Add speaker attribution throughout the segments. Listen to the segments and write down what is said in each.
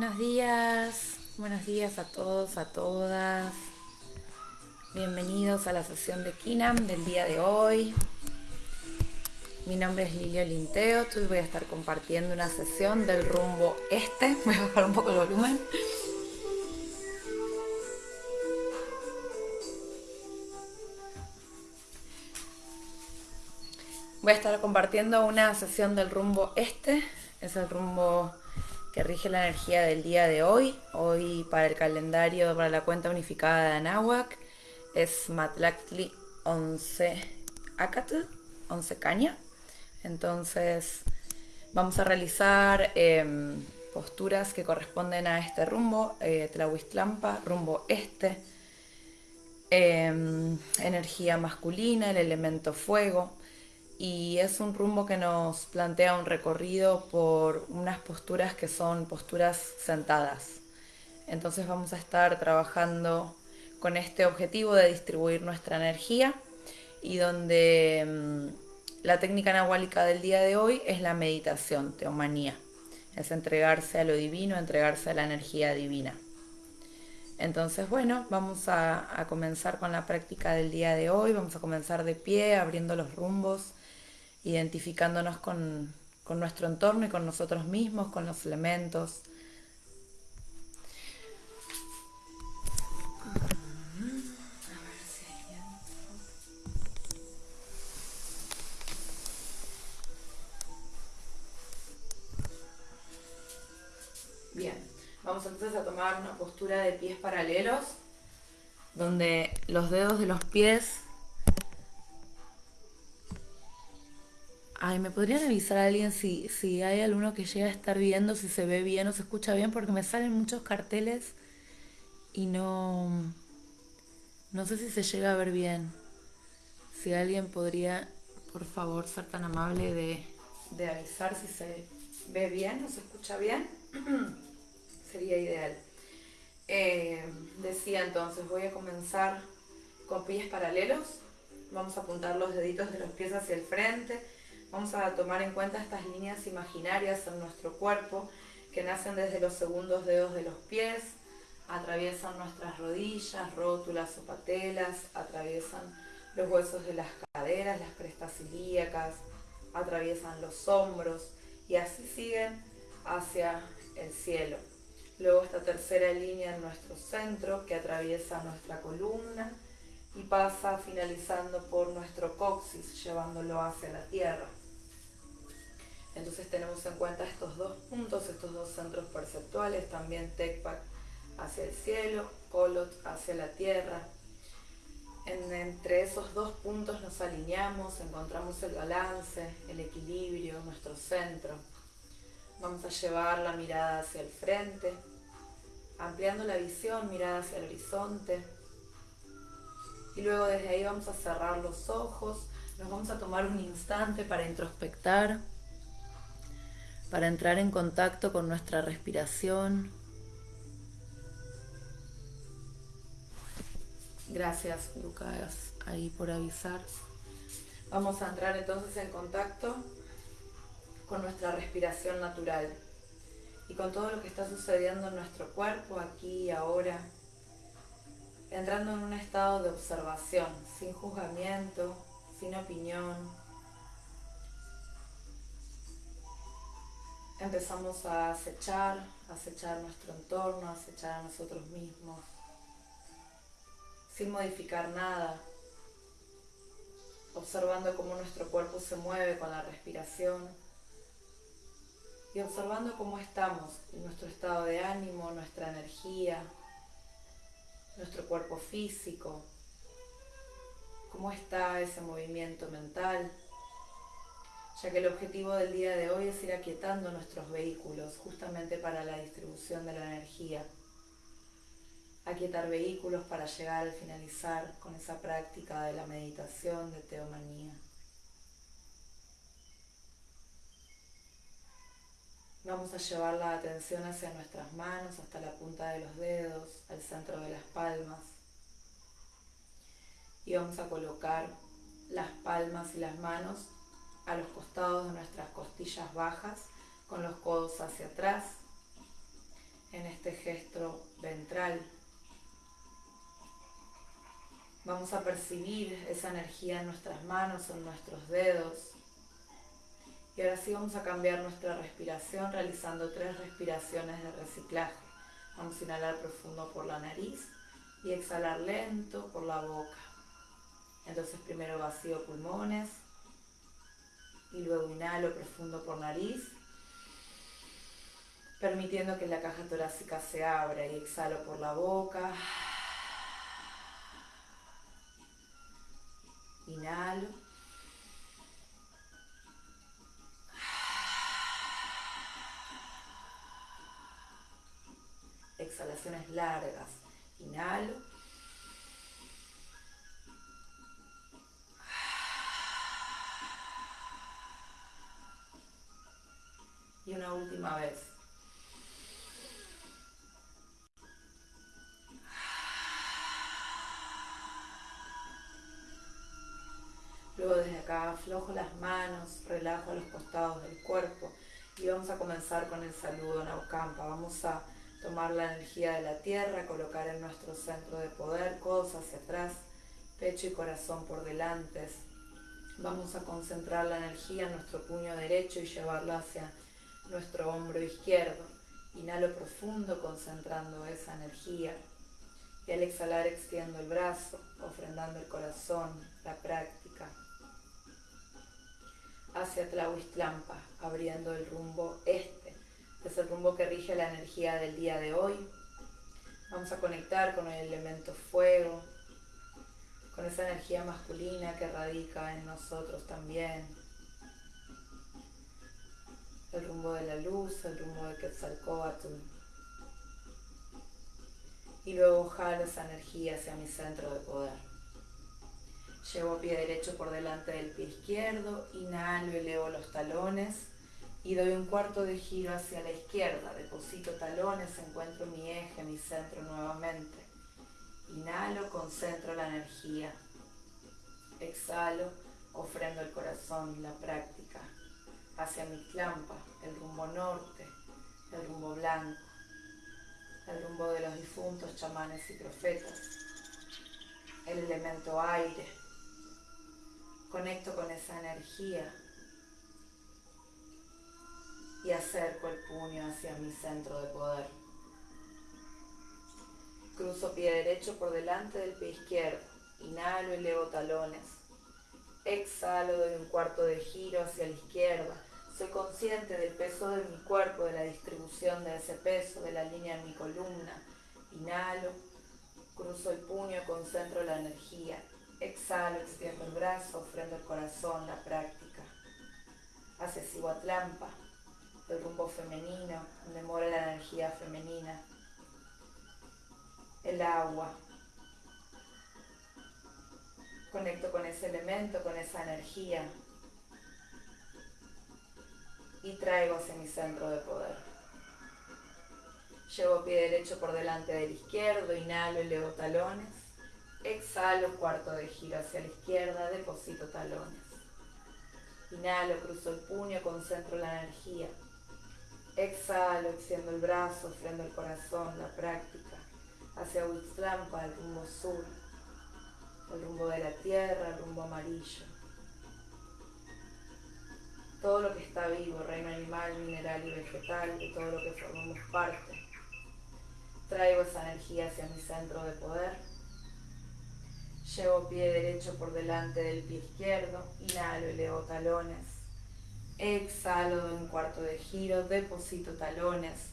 Speaker 1: Buenos días, buenos días a todos, a todas. Bienvenidos a la sesión de Kinam del día de hoy. Mi nombre es Lilio Linteo, hoy voy a estar compartiendo una sesión del rumbo este. Voy a bajar un poco el volumen. Voy a estar compartiendo una sesión del rumbo este, es el rumbo que rige la energía del día de hoy. Hoy para el calendario, para la cuenta unificada de Anáhuac, es Matlactli 11 Acatl, 11 Caña. Entonces vamos a realizar em, posturas que corresponden a este rumbo, eh, Tlahuistlampa, rumbo este, em, energía masculina, el elemento fuego, y es un rumbo que nos plantea un recorrido por unas posturas que son posturas sentadas. Entonces vamos a estar trabajando con este objetivo de distribuir nuestra energía y donde mm, la técnica nahuálica del día de hoy es la meditación, teomanía. Es entregarse a lo divino, entregarse a la energía divina. Entonces, bueno, vamos a, a comenzar con la práctica del día de hoy. Vamos a comenzar de pie, abriendo los rumbos identificándonos con, nuestro entorno y con nosotros mismos, con los elementos. Bien, vamos entonces a tomar una postura de pies paralelos, donde los dedos de los pies Ay, ¿me podrían avisar a alguien si, si hay alguno que llega a estar viendo, si se ve bien o se escucha bien? Porque me salen muchos carteles y no... No sé si se llega a ver bien. Si alguien podría, por favor, ser tan amable de, de avisar si se ve bien o se escucha bien, sería ideal. Eh, decía entonces, voy a comenzar con pies paralelos. Vamos a apuntar los deditos de los pies hacia el frente Vamos a tomar en cuenta estas líneas imaginarias en nuestro cuerpo que nacen desde los segundos dedos de los pies, atraviesan nuestras rodillas, rótulas o patelas, atraviesan los huesos de las caderas, las crestas ilíacas, atraviesan los hombros y así siguen hacia el cielo. Luego esta tercera línea en nuestro centro que atraviesa nuestra columna y pasa finalizando por nuestro coxis, llevándolo hacia la tierra. Entonces tenemos en cuenta estos dos puntos, estos dos centros perceptuales, también Tecpac hacia el cielo, Kolot hacia la tierra. entre esos dos puntos nos alineamos, encontramos el balance, el equilibrio, nuestro centro. Vamos a llevar la mirada hacia el frente, ampliando la visión, mirada hacia el horizonte. Y luego desde ahí vamos a cerrar los ojos, nos vamos a tomar un instante para introspectar para entrar en contacto con nuestra respiración. Gracias Lucas ahí por avisar. Vamos a entrar entonces en contacto con nuestra respiración natural y con todo lo que está sucediendo en nuestro cuerpo aquí y ahora, entrando en un estado de observación, sin juzgamiento, sin opinión, empezamos a acechar, a acechar nuestro entorno, a acechar a nosotros mismos, sin modificar nada, observando cómo nuestro cuerpo se mueve con la respiración y observando cómo estamos, nuestro estado de ánimo, nuestra energía, nuestro cuerpo físico, cómo está ese movimiento mental ya que el objetivo del día de hoy es ir aquietando nuestros vehículos justamente para la distribución de la energía. Aquietar vehículos para llegar al finalizar con esa práctica de la meditación de teomanía. Vamos a llevar la atención hacia nuestras manos, hasta la punta de los dedos, al centro de las palmas. Y vamos a colocar las palmas y las manos a los costados de nuestras costillas bajas con los codos hacia atrás. en este gesto ventral. Vamos a percibir esa energía en nuestras manos, en nuestros dedos. Y ahora sí vamos a cambiar nuestra respiración realizando tres respiraciones de reciclaje. Vamos a inhalar profundo por la nariz y exhalar lento por la boca. Entonces primero vacío pulmones y luego inhalo profundo por nariz, permitiendo que la caja torácica se abra y exhalo por la boca. Inhalo. Exhalaciones largas. Inhalo. Y una última vez. Luego desde acá aflojo las manos, relajo los costados del cuerpo y vamos a comenzar con el saludo Naucampa. Vamos a tomar la energía de la tierra, colocar en nuestro centro de poder, codos hacia atrás, pecho y corazón por delante. Vamos a concentrar la energía en nuestro puño derecho y llevarla hacia nuestro hombro izquierdo. Inhalo profundo concentrando esa energía. Y al exhalar extiendo el brazo, ofrendando el corazón, la práctica hacia Tlahuistlampa, abriendo el rumbo este. Es el rumbo que rige la energía del día de hoy. Vamos a conectar con el elemento fuego, con esa energía masculina que radica en nosotros también. El rumbo de la luz, el rumbo de Quetzalcoatl. Y luego jalo esa energía hacia mi centro de poder. Llevo pie derecho por delante del pie izquierdo, inhalo, elevo los talones y doy un cuarto de giro hacia la izquierda. Deposito talones, encuentro mi eje, mi centro nuevamente. Inhalo, concentro la energía. Exhalo, ofrendo el corazón, la práctica. Hacia mi clampa, el rumbo norte, el rumbo blanco, el rumbo de los difuntos chamanes y profetas, el elemento aire, Conecto con esa energía y acerco el puño hacia mi centro de poder. Cruzo pie derecho por delante del pie izquierdo. Inhalo, y elevo talones. Exhalo, doy un cuarto de giro hacia la izquierda. Soy consciente del peso de mi cuerpo, de la distribución de ese peso, de la línea en mi columna. Inhalo, cruzo el puño, concentro la energía. Exhalo, extiendo el brazo, ofrendo el corazón, la práctica. Hacia Cihuatlampa, el rumbo femenino, donde mora la energía femenina. El agua. Conecto con ese elemento, con esa energía. Y traigo hacia mi centro de poder. Llevo pie derecho por delante del izquierdo, inhalo y leo talones. Exhalo, cuarto de giro hacia la izquierda, deposito talones. Inhalo, cruzo el puño, concentro la energía. Exhalo, extiendo el brazo, ofrendo el corazón, la práctica. Hacia Huitzlampa, el rumbo sur, el rumbo de la tierra, el rumbo amarillo. Todo lo que está vivo, reino animal, mineral y vegetal, de todo lo que formamos parte. Traigo esa energía hacia mi centro de poder Llevo pie derecho por delante del pie izquierdo, inhalo, elevo talones. Exhalo, doy un cuarto de giro, deposito talones.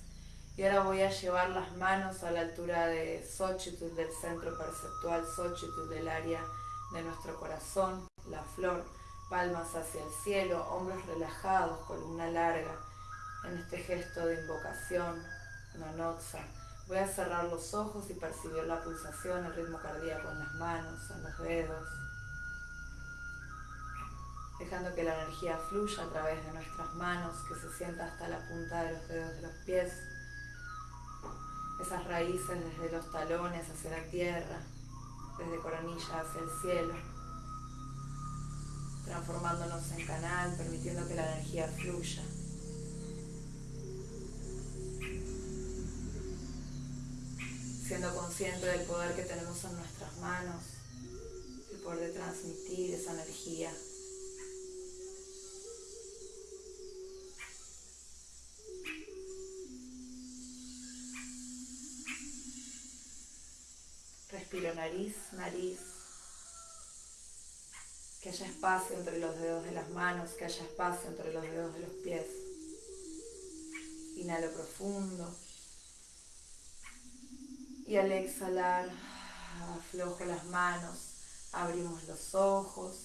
Speaker 1: Y ahora voy a llevar las manos a la altura de Xochitl, del centro perceptual Xochitl, del área de nuestro corazón, la flor, palmas hacia el cielo, hombros relajados, columna larga, en este gesto de invocación, nonotza. Voy a cerrar los ojos y percibir la pulsación, el ritmo cardíaco en las manos, en los dedos, dejando que la energía fluya a través de nuestras manos, que se sienta hasta la punta de los dedos de los pies, esas raíces desde los talones hacia la tierra, desde coronilla hacia el cielo, transformándonos en canal, permitiendo que la energía fluya. siendo consciente del poder que tenemos en nuestras manos, el poder de transmitir esa energía. Respiro nariz, nariz. Que haya espacio entre los dedos de las manos, que haya espacio entre los dedos de los pies. Inhalo profundo. Y al exhalar, aflojo las manos, abrimos los ojos.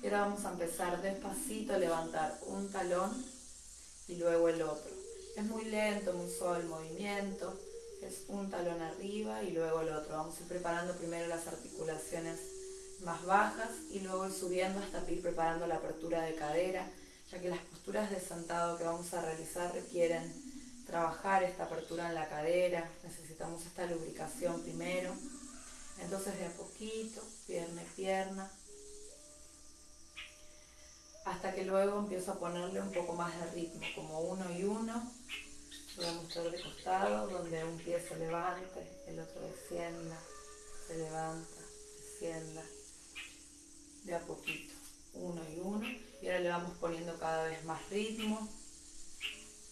Speaker 1: Y ahora vamos a empezar despacito a levantar un talón y luego el otro. Es muy lento, muy suave el movimiento. Es un talón arriba y luego el otro. Vamos a ir preparando primero las articulaciones más bajas y luego subiendo hasta ir preparando la apertura de cadera, ya que las posturas de sentado que vamos a realizar requieren trabajar esta apertura en la cadera, necesitamos esta lubricación primero. Entonces de a poquito, pierna y pierna, hasta que luego empiezo a ponerle un poco más de ritmo, como uno y uno. Voy a mostrar de costado, donde un pie se levante, el otro descienda, se levanta, descienda, de a poquito, uno y uno. Y ahora le vamos poniendo cada vez más ritmo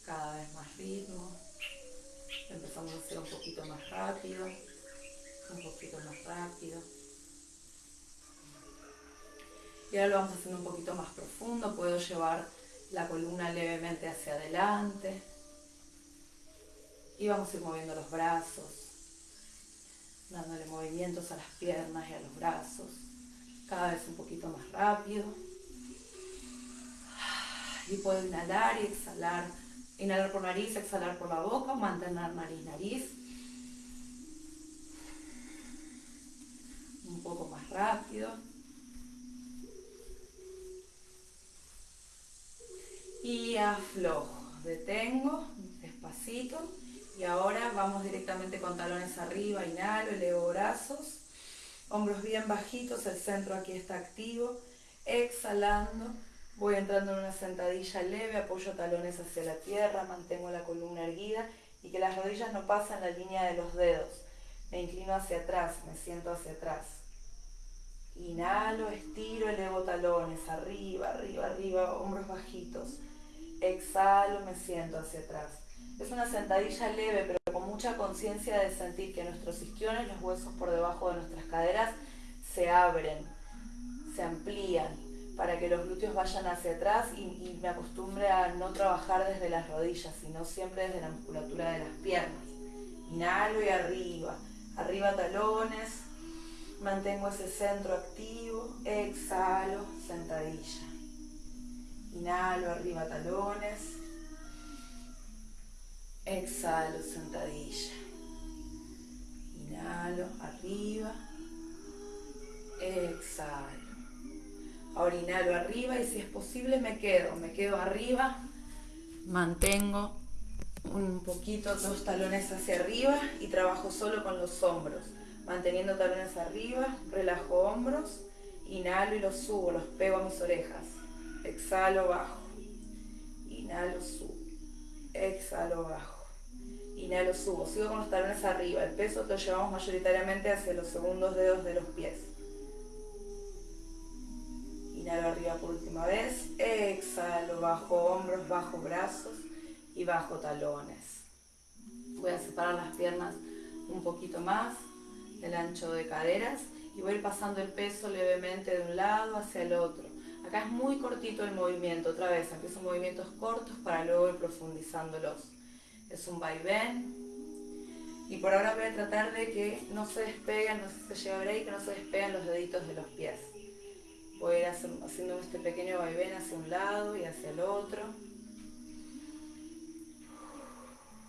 Speaker 1: cada vez más ritmo. Empezamos a hacer un poquito más rápido, un poquito más rápido. Y ahora lo vamos haciendo un poquito más profundo. Puedo llevar la columna levemente hacia adelante. Y vamos a ir moviendo los brazos, dándole movimientos a las piernas y a los brazos. Cada vez un poquito más rápido. Y puedo inhalar y exhalar Inhalar por nariz, exhalar por la boca, mantener nariz, nariz. Un poco más rápido. Y aflojo, detengo, despacito. Y ahora vamos directamente con talones arriba, inhalo, elevo brazos. Hombros bien bajitos, el centro aquí está activo. Exhalando, Voy entrando en una sentadilla leve, apoyo talones hacia la tierra, mantengo la columna erguida y que las rodillas no pasen la línea de los dedos. Me inclino hacia atrás, me siento hacia atrás. Inhalo, estiro, elevo talones, arriba, arriba, arriba, hombros bajitos. Exhalo, me siento hacia atrás. Es una sentadilla leve, pero con mucha conciencia de sentir que nuestros isquiones, los huesos por debajo de nuestras caderas, se abren, se amplían para que los glúteos vayan hacia atrás y, me acostumbre a no trabajar desde las rodillas, sino siempre desde la musculatura de las piernas. Inhalo y arriba, arriba talones, mantengo ese centro activo, exhalo, sentadilla. Inhalo, arriba talones, exhalo, sentadilla. Inhalo, arriba, exhalo. Ahora inhalo arriba y si es posible me quedo, me quedo arriba, mantengo un poquito dos talones hacia arriba y trabajo solo con los hombros. Manteniendo talones arriba, relajo hombros, inhalo y los subo, los pego a mis orejas. Exhalo, bajo. Inhalo, subo. Exhalo, bajo. Inhalo, subo. Sigo con los talones arriba. El peso lo llevamos mayoritariamente hacia los segundos dedos de los pies. Inhalo arriba por última vez. Exhalo, bajo hombros, bajo brazos y bajo talones. Voy a separar las piernas un poquito más del ancho de caderas y voy a ir pasando el peso levemente de un lado hacia el otro. Acá es muy cortito el movimiento, otra vez, empiezo movimientos cortos para luego ir profundizándolos. Es un vaivén. Y por ahora voy a tratar de que no se despeguen, no se lleve ahí, que no se despeguen los deditos de los pies. Voy a ir haciendo este pequeño vaivén hacia un lado y hacia el otro.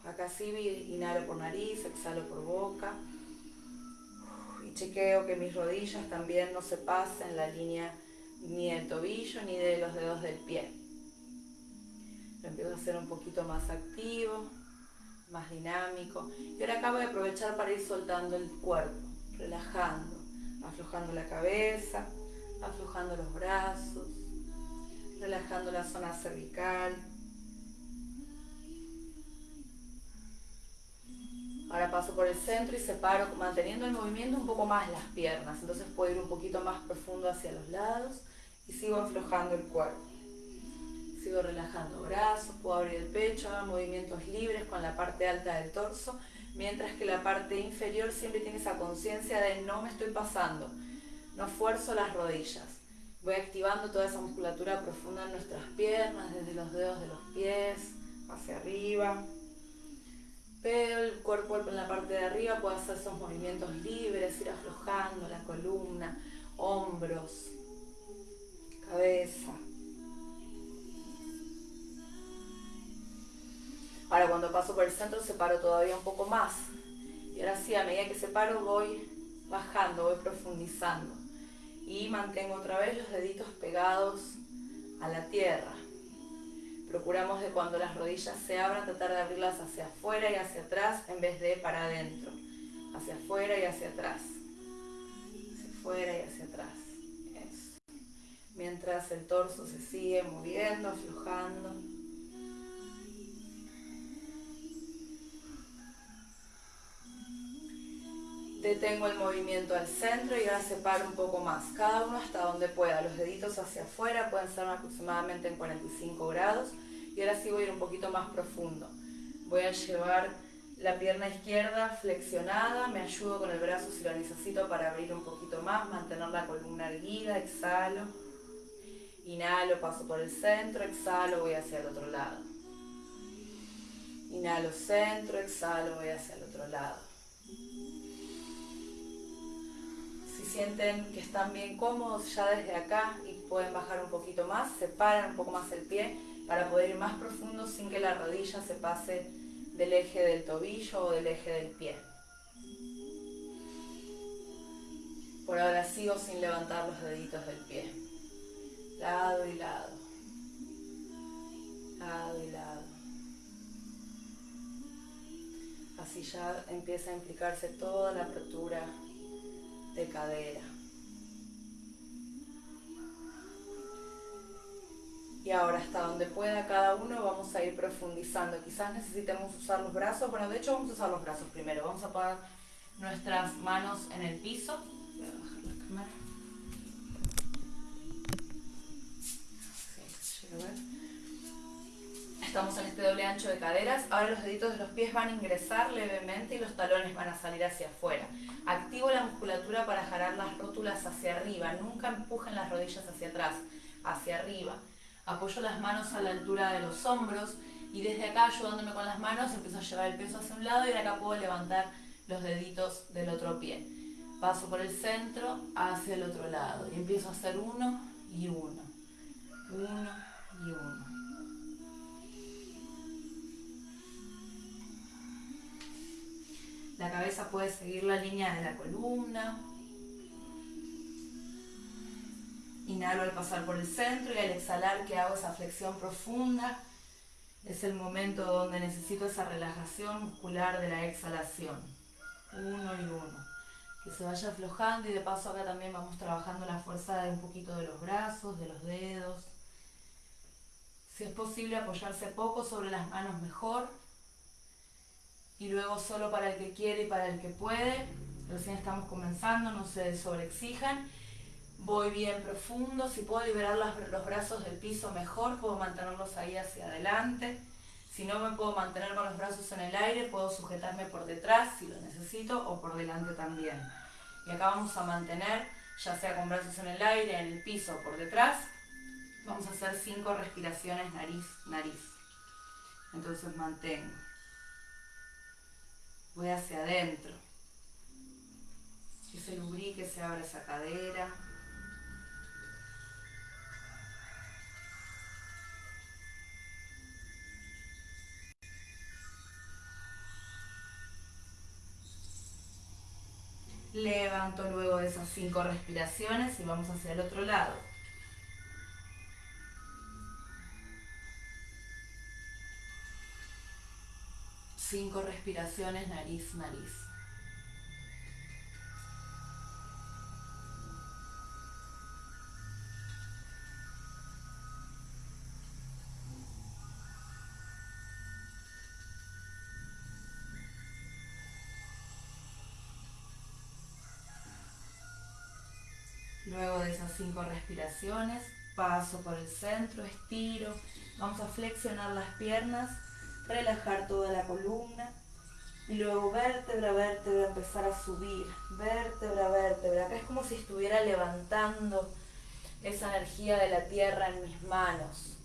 Speaker 1: Acá sí inhalo por nariz, exhalo por boca. Y chequeo que mis rodillas también no se pasen la línea ni del tobillo ni de los dedos del pie. Lo empiezo a hacer un poquito más activo, más dinámico. Y ahora acabo de aprovechar para ir soltando el cuerpo, relajando, aflojando la cabeza, aflojando los brazos, relajando la zona cervical. Ahora paso por el centro y separo, manteniendo el movimiento un poco más las piernas. Entonces puedo ir un poquito más profundo hacia los lados y sigo aflojando el cuerpo. Sigo relajando brazos, puedo abrir el pecho, hago movimientos libres con la parte alta del torso, mientras que la parte inferior siempre tiene esa conciencia de no me estoy pasando, no esfuerzo las rodillas. Voy activando toda esa musculatura profunda en nuestras piernas, desde los dedos de los pies hacia arriba. Pero el cuerpo en la parte de arriba puede hacer esos movimientos libres, ir aflojando la columna, hombros, cabeza. Ahora cuando paso por el centro separo todavía un poco más. Y ahora sí, a medida que separo voy bajando, voy profundizando. Y mantengo otra vez los deditos pegados a la tierra. Procuramos de cuando las rodillas se abran, tratar de abrirlas hacia afuera y hacia atrás en vez de para adentro. Hacia afuera y hacia atrás. Hacia afuera y hacia atrás. Eso. Mientras el torso se sigue moviendo, aflojando. Detengo el movimiento al centro y ahora separo un poco más, cada uno hasta donde pueda. Los deditos hacia afuera pueden ser aproximadamente en 45 grados y ahora sí voy a ir un poquito más profundo. Voy a llevar la pierna izquierda flexionada, me ayudo con el brazo si lo necesito para abrir un poquito más, mantener la columna erguida, exhalo. Inhalo, paso por el centro, exhalo, voy hacia el otro lado. Inhalo centro, exhalo, voy hacia el otro lado. Sienten que están bien cómodos ya desde acá y pueden bajar un poquito más, separan un poco más el pie para poder ir más profundo sin que la rodilla se pase del eje del tobillo o del eje del pie. Por ahora sigo sin levantar los deditos del pie. Lado y lado. Lado y lado. Así ya empieza a implicarse toda la apertura de cadera. Y ahora hasta donde pueda cada uno vamos a ir profundizando. Quizás necesitemos usar los brazos. Bueno, de hecho vamos a usar los brazos primero. Vamos a poner nuestras manos en el piso. Voy a bajar la cámara. Estamos en este doble ancho de caderas. Ahora los deditos de los pies van a ingresar levemente y los talones van a salir hacia afuera. Activo la musculatura para jalar las rótulas hacia arriba. Nunca empujen las rodillas hacia atrás, hacia arriba apoyo las manos a la altura de los hombros y desde acá ayudándome con las manos empiezo a llevar el peso hacia un lado y ahora acá puedo levantar los deditos del otro pie. Paso por el centro hacia el otro lado y empiezo a hacer uno y uno, uno y uno. La cabeza puede seguir la línea de la columna, Inhalo al pasar por el centro y al exhalar que hago esa flexión profunda. Es el momento donde necesito esa relajación muscular de la exhalación. Uno y uno. Que se vaya aflojando y de paso acá también vamos trabajando la fuerza de un poquito de los brazos, de los dedos. Si es posible apoyarse poco sobre las manos mejor. Y luego solo para el que quiere y para el que puede. Recién estamos comenzando, no se sobreexijan voy bien profundo, si puedo liberar los, brazos del piso mejor, puedo mantenerlos ahí hacia adelante. Si no me puedo mantener con los brazos en el aire, puedo sujetarme por detrás si lo necesito o por delante también. Y acá vamos a mantener, ya sea con brazos en el aire, en el piso o por detrás, vamos a hacer cinco respiraciones nariz, nariz. Entonces mantengo. Voy hacia adentro. Que se lubrique, se abra esa cadera. Levanto luego de esas cinco respiraciones y vamos hacia el otro lado. Cinco respiraciones, nariz, nariz. Luego de esas cinco respiraciones, paso por el centro, estiro, vamos a flexionar las piernas relajar toda la columna. Y luego vértebra, vértebra, empezar a subir. Vértebra, vértebra. Acá es como si estuviera levantando esa energía de la tierra en mis manos.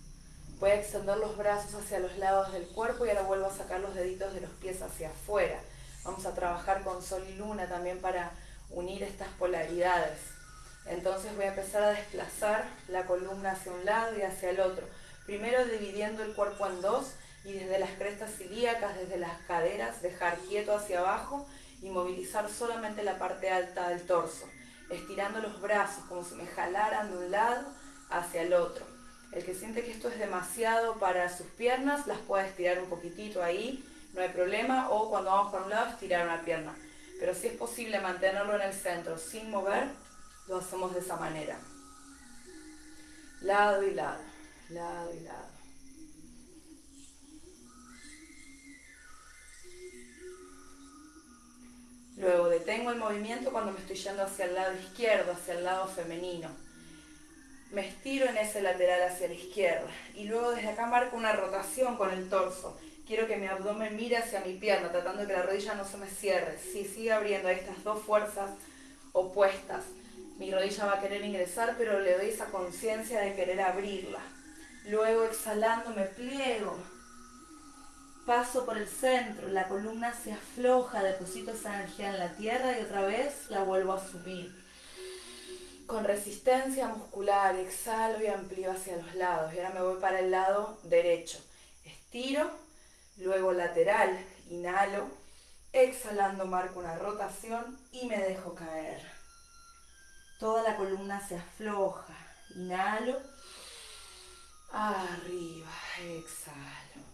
Speaker 1: Voy a extender los brazos hacia los lados del cuerpo y ahora vuelvo a sacar los deditos de los pies hacia afuera. Vamos a trabajar con sol y luna también para unir estas polaridades. Entonces voy a empezar a desplazar la columna hacia un lado y hacia el otro. Primero dividiendo el cuerpo en dos y desde las crestas ilíacas, desde las caderas, dejar quieto hacia abajo y movilizar solamente la parte alta del torso, estirando los brazos como si me jalaran de un lado hacia el otro. El que siente que esto es demasiado para sus piernas, las puede estirar un poquitito ahí, no hay problema, o cuando vamos para un lado, estirar una pierna. Pero si es posible mantenerlo en el centro sin mover, lo hacemos de esa manera. Lado y lado, lado y lado. Detengo el movimiento cuando me estoy yendo hacia el lado izquierdo, hacia el lado femenino me estiro en ese lateral hacia la izquierda y luego desde acá marco una rotación con el torso. Quiero que mi abdomen mire hacia mi pierna, tratando de que la rodilla no se me cierre. Si sigue abriendo estas dos fuerzas opuestas, mi rodilla va a querer ingresar, pero le doy esa conciencia de querer abrirla. Luego exhalando me pliego, paso por el centro, la columna se afloja, deposito esa energía en la tierra y otra vez la vuelvo a subir con resistencia muscular, exhalo y amplío hacia los lados. Y ahora me voy para el lado derecho. Estiro, luego lateral, inhalo, exhalando marco una rotación y me dejo caer. Toda la columna se afloja. Inhalo, arriba, exhalo.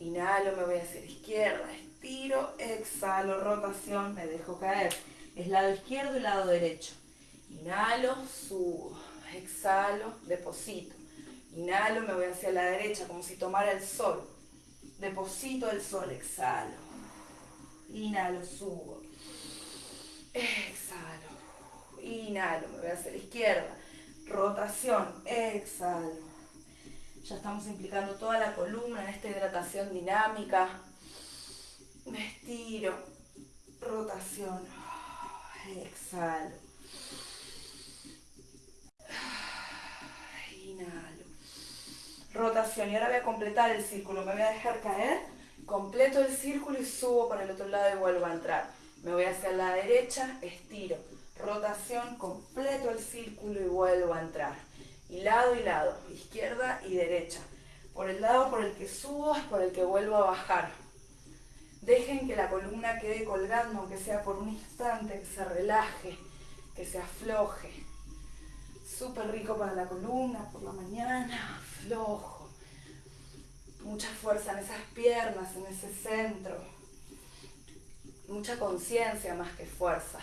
Speaker 1: Inhalo, me voy hacia la izquierda, estiro, exhalo, rotación, me dejo caer. Es lado izquierdo y lado derecho. Inhalo, subo, exhalo, deposito. Inhalo, me voy hacia la derecha como si tomara el sol. Deposito el sol, exhalo. Inhalo, subo. Exhalo. Inhalo, me voy hacia la izquierda. Rotación, exhalo. Ya estamos implicando toda la columna en esta hidratación dinámica. Me estiro. Rotación. Exhalo. Inhalo. Rotación. Y ahora voy a completar el círculo. Me voy a dejar caer. Completo el círculo y subo para el otro lado y vuelvo a entrar. Me voy hacia la derecha, estiro. Rotación, completo el círculo y vuelvo a entrar. Y lado y lado, izquierda y derecha. Por el lado por el que subo es por el que vuelvo a bajar. Dejen que la columna quede colgando, aunque sea por un instante, que se relaje, que se afloje súper rico para la columna, por la mañana, flojo. Mucha fuerza en esas piernas, en ese centro. Mucha conciencia más que fuerza.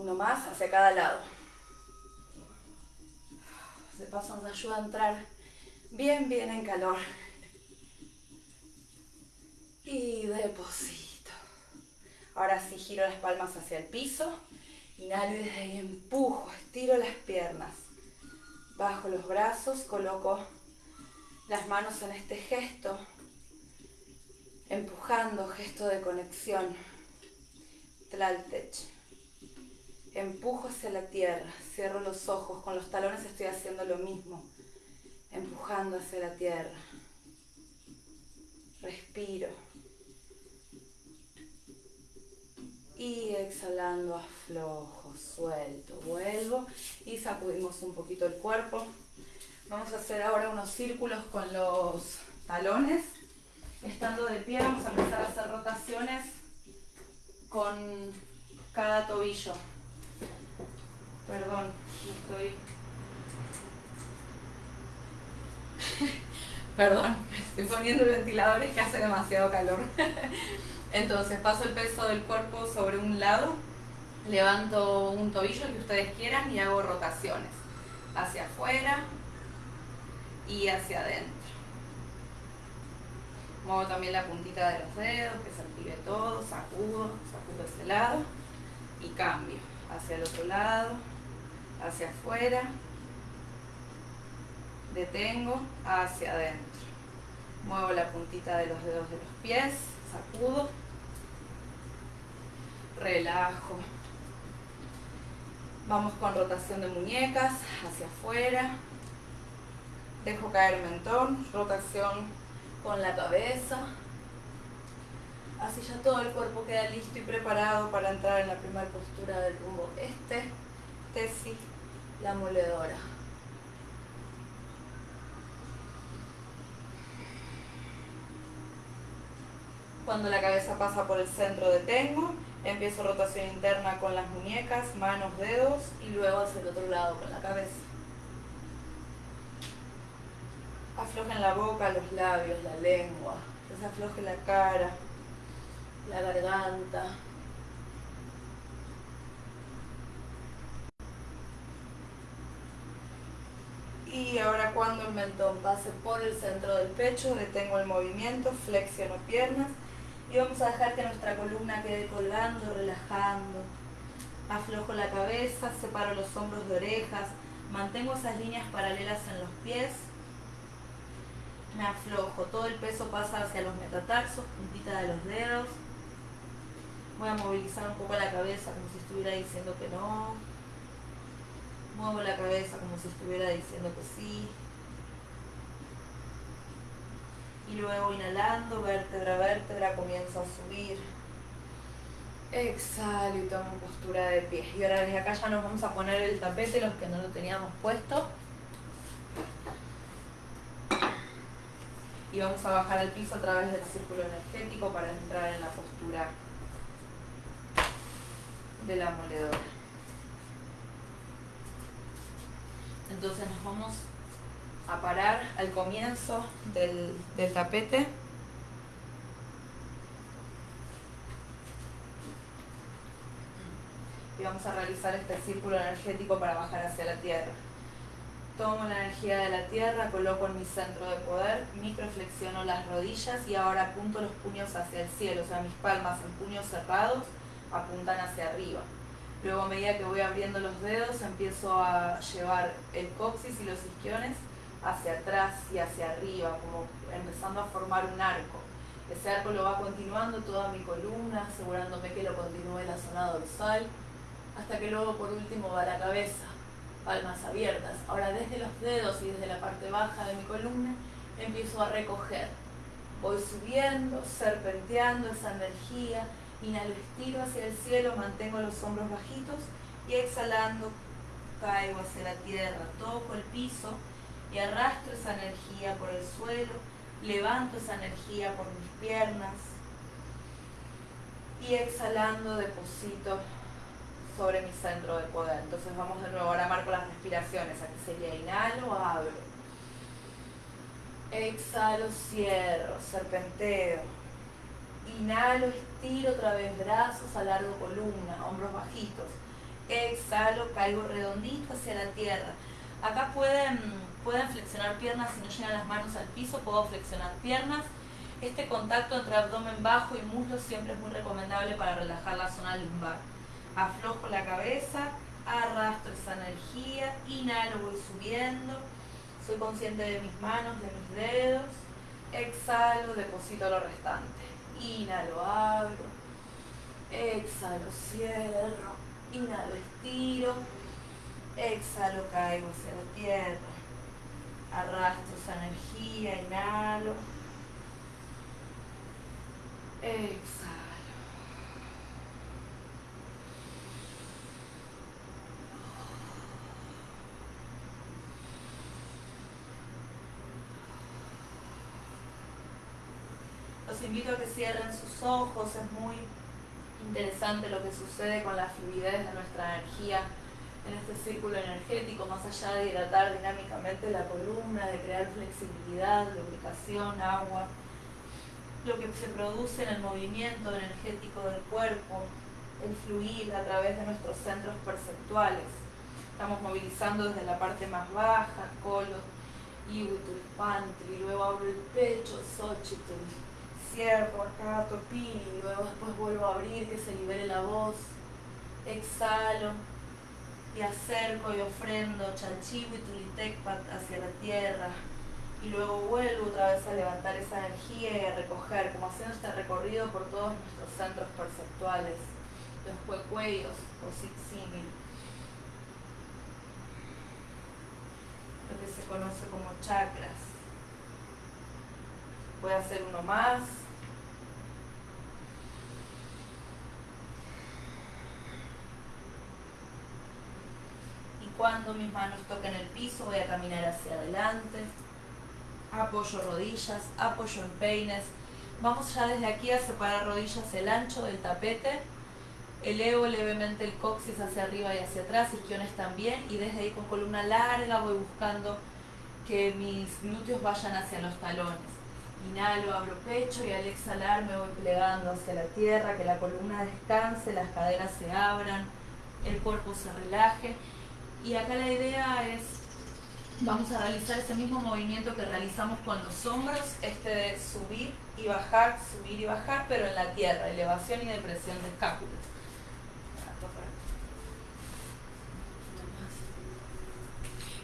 Speaker 1: Uno más hacia cada lado. De paso nos ayuda a entrar bien, bien en calor y deposito. Ahora sí giro las palmas hacia el piso, inhalo y desde ahí empujo, estiro las piernas, bajo los brazos, coloco las manos en este gesto, empujando, gesto de conexión, Tlaltech. Empujo hacia la tierra, cierro los ojos, con los talones estoy haciendo lo mismo, empujando hacia la tierra. Respiro. y exhalando aflojo, suelto, vuelvo y sacudimos un poquito el cuerpo. Vamos a hacer ahora unos círculos con los talones. Estando de pie vamos a empezar a hacer rotaciones con cada tobillo. Perdón, estoy... Perdón, estoy poniendo el ventilador, es que hace demasiado calor. Entonces paso el peso del cuerpo sobre un lado, levanto un tobillo que ustedes quieran y hago rotaciones hacia afuera y hacia adentro. Muevo también la puntita de los dedos, que se active todo, sacudo, sacudo ese lado y cambio hacia el otro lado, hacia afuera, detengo, hacia adentro. Muevo la puntita de los dedos de los pies, sacudo, relajo. Vamos con rotación de muñecas hacia afuera. Dejo caer mentón, rotación con la cabeza. Así ya todo el cuerpo queda listo y preparado para entrar en la primera postura del rumbo este, tesis, la moledora. Cuando la cabeza pasa por el centro detengo, empiezo rotación interna con las muñecas, manos, dedos y luego hacia el otro lado con la cabeza. Aflojen la boca, los labios, la lengua, se afloje la cara, la garganta. Y ahora cuando el mentón pase por el centro del pecho, detengo el movimiento, flexiono piernas y vamos a dejar que nuestra columna quede colgando, relajando. Aflojo la cabeza, separo los hombros de orejas, mantengo esas líneas paralelas en los pies. Me aflojo, todo el peso pasa hacia los metatarsos, puntita de los dedos. Voy a movilizar un poco la cabeza como si estuviera diciendo que no. Muevo la cabeza como si estuviera diciendo que sí y luego inhalando, vértebra a vértebra, comienzo a subir. Exhalo y tomo postura de pie. Y ahora desde acá ya nos vamos a poner el tapete, los que no lo teníamos puesto. Y vamos a bajar al piso a través del círculo energético para entrar en la postura de la moledora. Entonces nos vamos a parar al comienzo del, tapete. Y vamos a realizar este círculo energético para bajar hacia la tierra. Tomo la energía de la tierra, coloco en mi centro de poder, microflexiono las rodillas y ahora apunto los puños hacia el cielo, o sea, mis palmas en puños cerrados apuntan hacia arriba. Luego a medida que voy abriendo los dedos empiezo a llevar el coxis y los isquiones hacia atrás y hacia arriba, como empezando a formar un arco. Ese arco lo va continuando toda mi columna, asegurándome que lo continúe la zona dorsal, hasta que luego por último va la cabeza, palmas abiertas. Ahora desde los dedos y desde la parte baja de mi columna empiezo a recoger. Voy subiendo, serpenteando esa energía, inhalo, estiro hacia el cielo, mantengo los hombros bajitos y exhalando caigo hacia la tierra, toco el piso y arrastro esa energía por el suelo, levanto esa energía por mis piernas y exhalando deposito sobre mi centro de poder. Entonces vamos de nuevo, ahora marco las respiraciones, aquí sería inhalo, abro, exhalo, cierro, serpenteo, inhalo, estiro otra vez brazos, alargo columna, hombros bajitos, exhalo, caigo redondito hacia la tierra. Acá pueden pueden flexionar piernas si no llegan las manos al piso, puedo flexionar piernas. Este contacto entre abdomen bajo y muslo siempre es muy recomendable para relajar la zona lumbar. Aflojo la cabeza, arrastro esa energía, inhalo, voy subiendo, soy consciente de mis manos, de mis dedos, exhalo, deposito lo restante. Inhalo, abro, exhalo, cierro, inhalo, estiro, exhalo, caigo hacia la tierra Arrastro esa energía, inhalo. Exhalo. Los invito a que cierren sus ojos, es muy interesante lo que sucede con la fluidez de nuestra energía en este círculo energético, más allá de hidratar dinámicamente la columna, de crear flexibilidad, lubricación, agua, lo que se produce en el movimiento energético del cuerpo, el fluir a través de nuestros centros perceptuales. Estamos movilizando desde la parte más baja, colo, y luego abro el pecho, xochitl, cierro acá, topí, y luego después vuelvo a abrir, que se libere la voz. Exhalo y acerco y ofrendo Chanchiwi Tulitecpat hacia la tierra. Y luego vuelvo otra vez a levantar esa energía y a recoger, como haciendo este recorrido por todos nuestros centros perceptuales, los cuecuellos o siximil, lo que se conoce como chakras. Voy a hacer uno más. Y cuando mis manos toquen el piso voy a caminar hacia adelante. Apoyo rodillas, apoyo en peines. Vamos ya desde aquí a separar rodillas el ancho del tapete. Elevo levemente el coxis hacia arriba y hacia atrás, isquiones también. Y desde ahí con columna larga voy buscando que mis glúteos vayan hacia los talones. Inhalo, abro pecho y al exhalar me voy plegando hacia la tierra, que la columna descanse, las caderas se abran, el cuerpo se relaje. Y acá la idea es, vamos a realizar ese mismo movimiento que realizamos con los hombros, este de subir y bajar, subir y bajar, pero en la tierra, elevación y depresión de escápulas.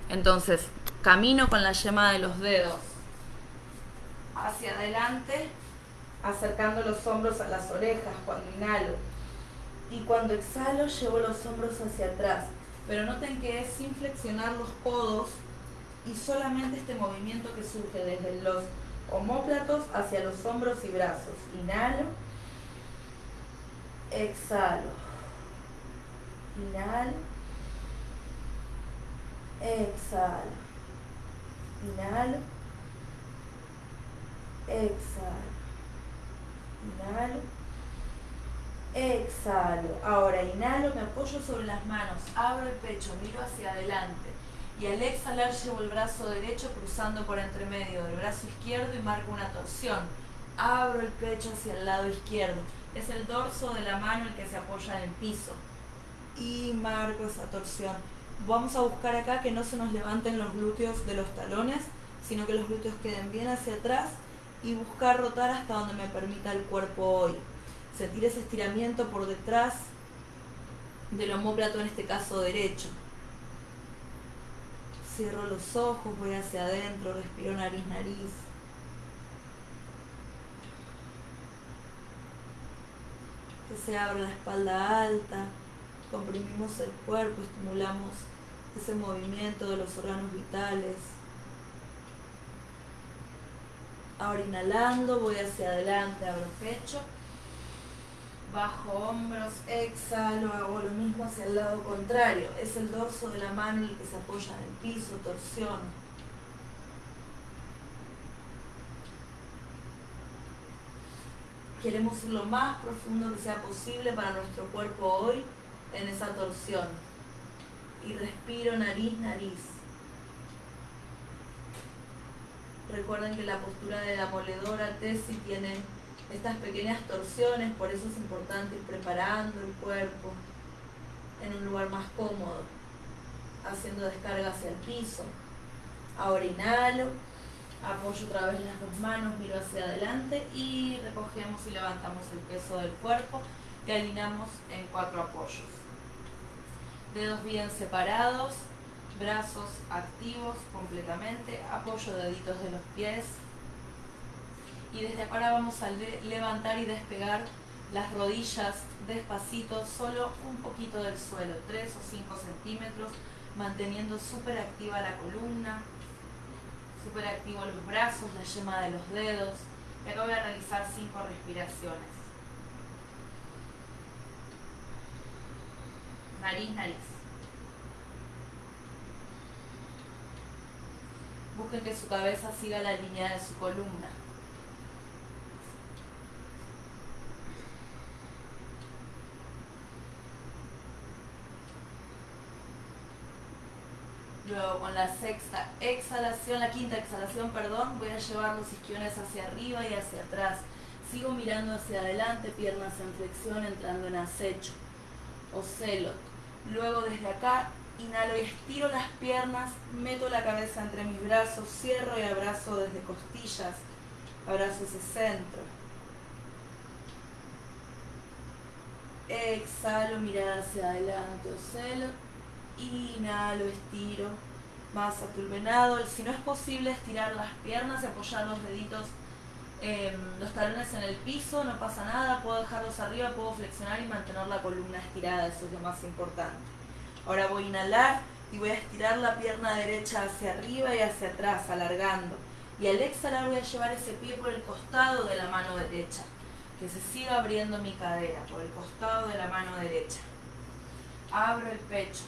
Speaker 1: Entonces, camino con la yema de los dedos hacia adelante, acercando los hombros a las orejas cuando inhalo. Y cuando exhalo, llevo los hombros hacia atrás. Pero noten que es sin flexionar los codos y solamente este movimiento que surge desde los homóplatos hacia los hombros y brazos. Inhalo, exhalo, inhalo, exhalo, inhalo. Exhalo, inhalo, exhalo. Ahora inhalo, me apoyo sobre las manos, abro el pecho, miro hacia adelante. Y al exhalar llevo el brazo derecho cruzando por entre medio del brazo izquierdo y marco una torsión. Abro el pecho hacia el lado izquierdo. Es el dorso de la mano el que se apoya en el piso. Y marco esa torsión. Vamos a buscar acá que no se nos levanten los glúteos de los talones, sino que los glúteos queden bien hacia atrás y buscar rotar hasta donde me permita el cuerpo hoy. Sentir ese estiramiento por detrás del homóplato, en este caso derecho. Cierro los ojos, voy hacia adentro, respiro nariz, nariz. Se abra la espalda alta, comprimimos el cuerpo, estimulamos ese movimiento de los órganos vitales. Ahora inhalando, voy hacia adelante, abro pecho, bajo hombros, exhalo, hago lo mismo hacia el lado contrario. Es el dorso de la mano el que se apoya en el piso, torsión. Queremos ir lo más profundo que sea posible para nuestro cuerpo hoy en esa torsión. Y respiro nariz, nariz. Recuerden que la postura de la moledora Tesi tiene estas pequeñas torsiones, por eso es importante ir preparando el cuerpo en un lugar más cómodo, haciendo descarga hacia el piso. Ahora inhalo, apoyo otra vez las dos manos, miro hacia adelante y recogemos y levantamos el peso del cuerpo y alineamos en cuatro apoyos. Dedos bien separados, brazos activos completamente, apoyo deditos de los pies y desde ahora vamos a levantar y despegar las rodillas despacito, solo un poquito del suelo, 3 o 5 centímetros, manteniendo súper activa la columna, súper activos los brazos, la yema de los dedos. Y acá voy a realizar 5 respiraciones. Nariz, nariz. Busquen que su cabeza siga la línea de su columna. ejemplo, con la sexta exhalación, la quinta exhalación, perdón, voy a llevar los isquiones hacia arriba y hacia atrás. Sigo mirando hacia adelante, piernas en flexión, entrando en acecho o celot. Luego desde acá, inhalo y estiro las piernas, meto la cabeza entre mis brazos, cierro y abrazo desde costillas, abrazo ese centro. Exhalo, mirada hacia adelante o celot. Inhalo, estiro, más a tu venado. Si no es posible estirar las piernas y apoyar los deditos, em, los talones en el piso, no pasa nada. Puedo dejarlos arriba, puedo flexionar y mantener la columna estirada. Eso es lo más importante. Ahora voy a inhalar y voy a estirar la pierna derecha hacia arriba y hacia atrás, alargando. Y al exhalar voy a llevar ese pie por el costado de la mano derecha, que se siga abriendo mi cadera por el costado de la mano derecha. Abro el pecho.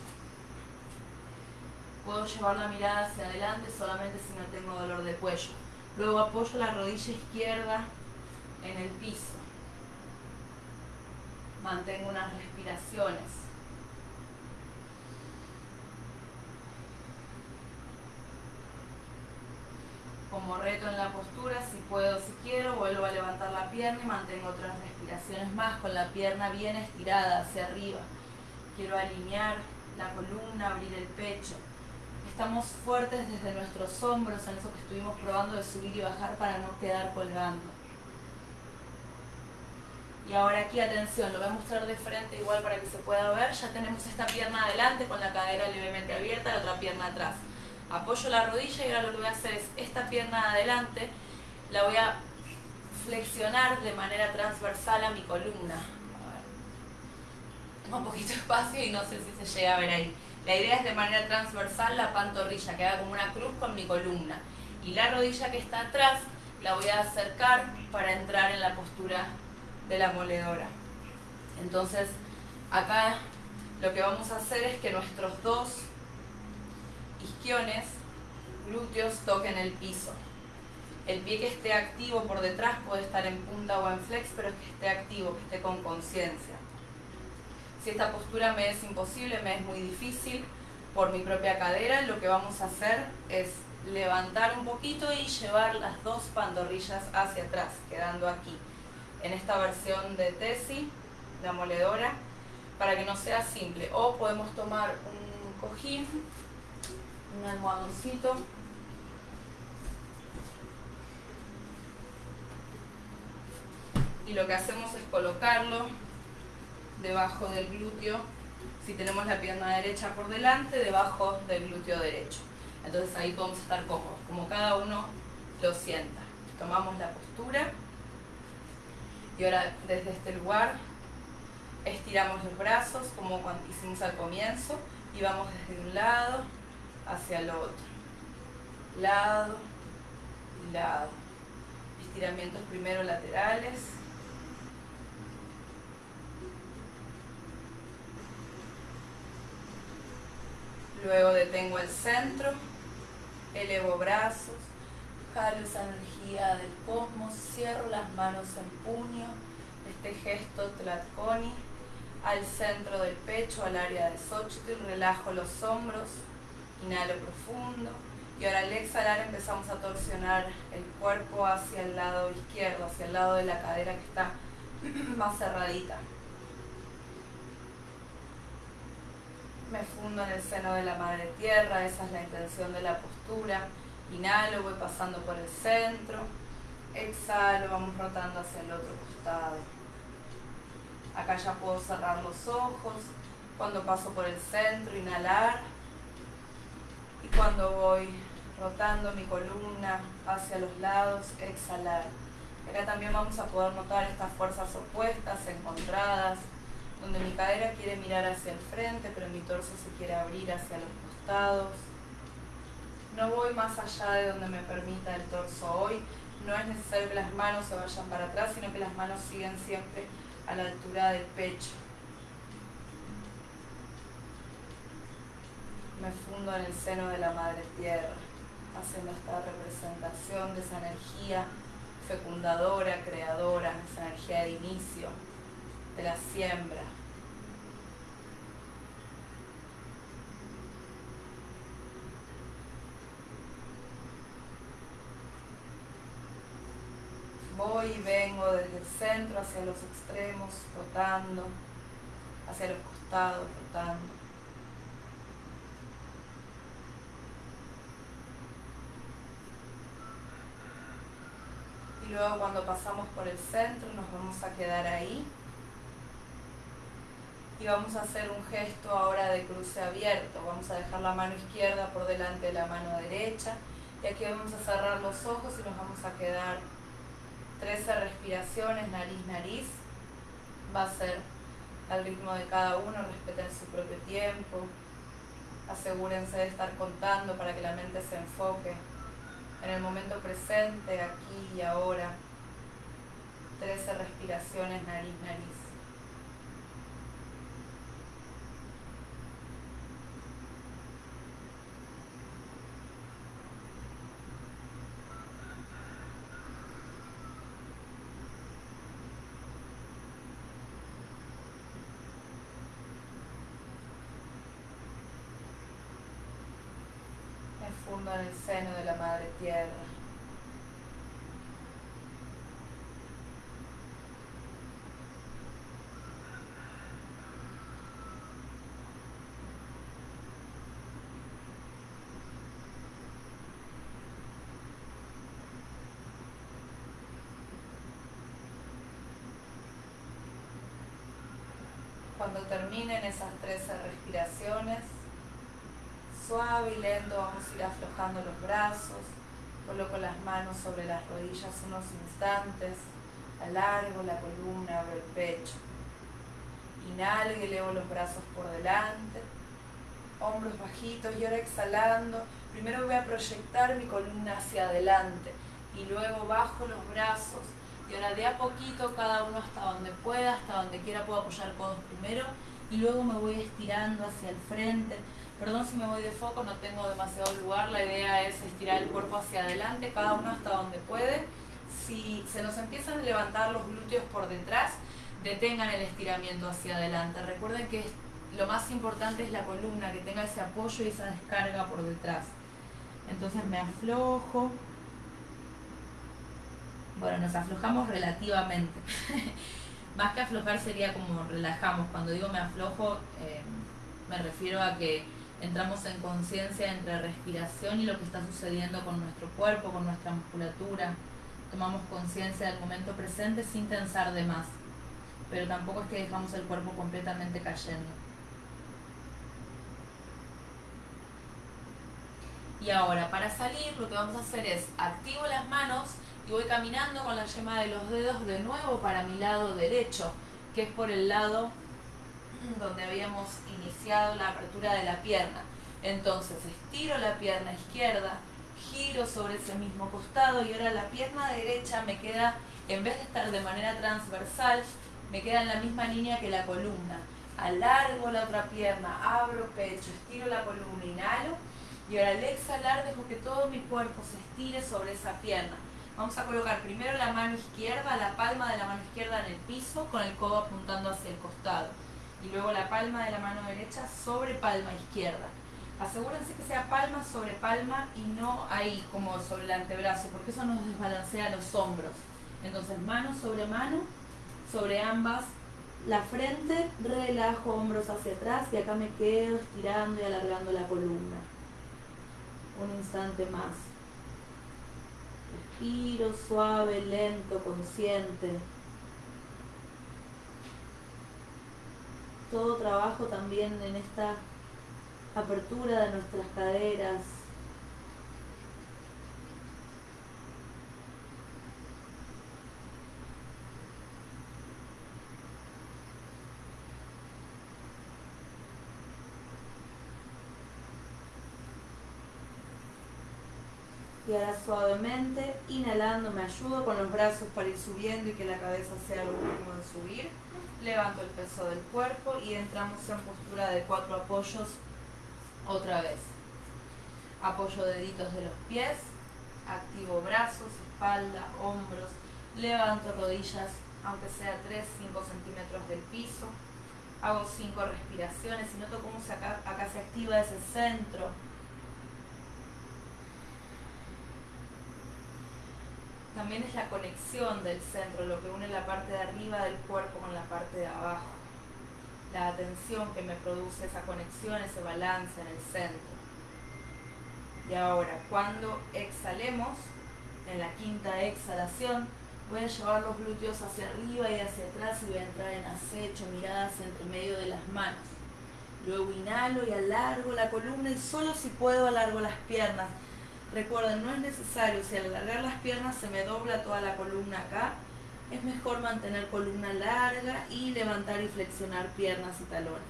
Speaker 1: Puedo llevar la mirada hacia adelante solamente si no tengo dolor de cuello. Luego apoyo la rodilla izquierda en el piso. Mantengo unas respiraciones. como reto en la postura, si puedo, si quiero, vuelvo a levantar la pierna y mantengo otras respiraciones más con la pierna bien estirada hacia arriba. Quiero alinear la columna, abrir el pecho. Estamos fuertes desde nuestros hombros en eso que estuvimos probando de subir y bajar para no quedar colgando. Y ahora aquí, atención, lo voy a mostrar de frente igual para que se pueda ver. Ya tenemos esta pierna adelante con la cadera levemente abierta, la otra pierna atrás apoyo la rodilla y ahora lo que voy a hacer es esta pierna adelante, la voy a flexionar de manera transversal a mi columna. Tengo un poquito de espacio y no sé si se llega a ver ahí. La idea es de manera transversal la pantorrilla, que haga como una cruz con mi columna. Y la rodilla que está atrás la voy a acercar para entrar en la postura de la moledora. Entonces, acá lo que vamos a hacer es que nuestros dos isquiones, glúteos toquen el piso. El pie que esté activo por detrás puede estar en punta o en flex, pero que esté activo, que esté con conciencia. Si esta postura me es imposible, me es muy difícil por mi propia cadera, lo que vamos a hacer es levantar un poquito y llevar las dos pantorrillas hacia atrás, quedando aquí. En esta versión de Tesi, la moledora, para que no sea simple. O podemos tomar un cojín un almohadoncito. Y lo que hacemos es colocarlo debajo del glúteo, si tenemos la pierna derecha por delante, debajo del glúteo derecho. Entonces ahí podemos estar cómodos, como cada uno lo sienta. Tomamos la postura y ahora desde este lugar estiramos los brazos como cuando hicimos al comienzo y vamos desde un lado hacia el otro. Lado lado. Estiramientos primero laterales. Luego detengo el centro, elevo brazos, jalo esa energía del cosmos, cierro las manos en puño, este gesto Tlatkoni, al centro del pecho, al área de Xochitl, relajo los hombros, Inhalo profundo. Y ahora al exhalar empezamos a torsionar el cuerpo hacia el lado izquierdo, hacia el lado de la cadera que está más cerradita. Me fundo en el seno de la madre tierra, esa es la intención de la postura. Inhalo, voy pasando por el centro. Exhalo, vamos rotando hacia el otro costado. Acá ya puedo cerrar los ojos. Cuando paso por el centro, inhalar y cuando voy rotando mi columna hacia los lados, exhalar. Acá también vamos a poder notar estas fuerzas opuestas, encontradas, donde mi cadera quiere mirar hacia el frente, pero mi torso se quiere abrir hacia los costados. No voy más allá de donde me permita el torso hoy. No es necesario que las manos se vayan para atrás, sino que las manos siguen siempre a la altura del pecho. me fundo en el seno de la Madre Tierra, haciendo esta representación de esa energía fecundadora, creadora, esa energía de inicio, de la siembra. Voy y vengo desde el centro hacia los extremos, rotando, hacia los costados, rotando. y luego cuando pasamos por el centro nos vamos a quedar ahí. Y vamos a hacer un gesto ahora de cruce abierto. Vamos a dejar la mano izquierda por delante de la mano derecha y aquí vamos a cerrar los ojos y nos vamos a quedar 13 respiraciones, nariz, nariz. Va a ser al ritmo de cada uno, respeten su propio tiempo. Asegúrense de estar contando para que la mente se enfoque en el momento presente, aquí y ahora. 13 respiraciones, nariz, nariz. En el seno de la Madre Tierra. Cuando terminen esas 13 respiraciones, Suave y lento vamos a ir aflojando los brazos. Coloco las manos sobre las rodillas unos instantes. Alargo la columna, abro el pecho. Inhalo y elevo los brazos por delante. Hombros bajitos y ahora exhalando. Primero voy a proyectar mi columna hacia adelante y luego bajo los brazos. Y ahora de a poquito cada uno hasta donde pueda, hasta donde quiera puedo apoyar codos primero y luego me voy estirando hacia el frente Perdón si me voy de foco, no tengo demasiado lugar. La idea es estirar el cuerpo hacia adelante, cada uno hasta donde puede. Si se nos empiezan a levantar los glúteos por detrás, detengan el estiramiento hacia adelante. Recuerden que lo más importante es la columna, que tenga ese apoyo y esa descarga por detrás. Entonces me aflojo. Bueno, nos aflojamos relativamente. más que aflojar sería como relajamos. Cuando digo me aflojo, eh, me refiero a que entramos en conciencia entre respiración y lo que está sucediendo con nuestro cuerpo, con nuestra musculatura. Tomamos conciencia del momento presente sin pensar de más, pero tampoco es que dejamos el cuerpo completamente cayendo. Y ahora, para salir, lo que vamos a hacer es activo las manos y voy caminando con la yema de los dedos de nuevo para mi lado derecho, que es por el lado donde habíamos iniciado la apertura de la pierna. Entonces estiro la pierna izquierda, giro sobre ese mismo costado y ahora la pierna derecha me queda, en vez de estar de manera transversal, me queda en la misma línea que la columna. Alargo la otra pierna, abro pecho, estiro la columna, inhalo y ahora al exhalar dejo que todo mi cuerpo se estire sobre esa pierna. Vamos a colocar primero la mano izquierda, la palma de la mano izquierda en el piso con el codo apuntando hacia el costado y luego la palma de la mano derecha sobre palma izquierda. Asegúrense que sea palma sobre palma y no ahí como sobre el antebrazo, porque eso nos desbalancea los hombros. Entonces mano sobre mano, sobre ambas, la frente, relajo hombros hacia atrás y acá me quedo estirando y alargando la columna. Un instante más. Respiro suave, lento, consciente. Todo trabajo también en esta apertura de nuestras caderas. Y ahora suavemente, inhalando, me ayudo con los brazos para ir subiendo y que la cabeza sea lo último de subir levanto el peso del cuerpo y entramos en postura de cuatro apoyos otra vez. Apoyo deditos de los pies, activo brazos, espalda, hombros, levanto rodillas, aunque sea 3-5 centímetros del piso, hago 5 respiraciones y noto cómo acá, acá se activa ese centro también es la conexión del centro, lo que une la parte de arriba del cuerpo con la parte de abajo. La atención que me produce esa conexión, ese balance en el centro. Y ahora, cuando exhalemos, en la quinta exhalación, Voy a llevar los glúteos hacia arriba y hacia atrás y voy a entrar en acecho, miradas entre medio de las manos. Luego inhalo y alargo la columna y solo si puedo alargo las piernas. Recuerden, no es necesario, si al alargar las piernas se me dobla toda la columna acá, es mejor mantener columna larga y levantar y flexionar piernas y talones.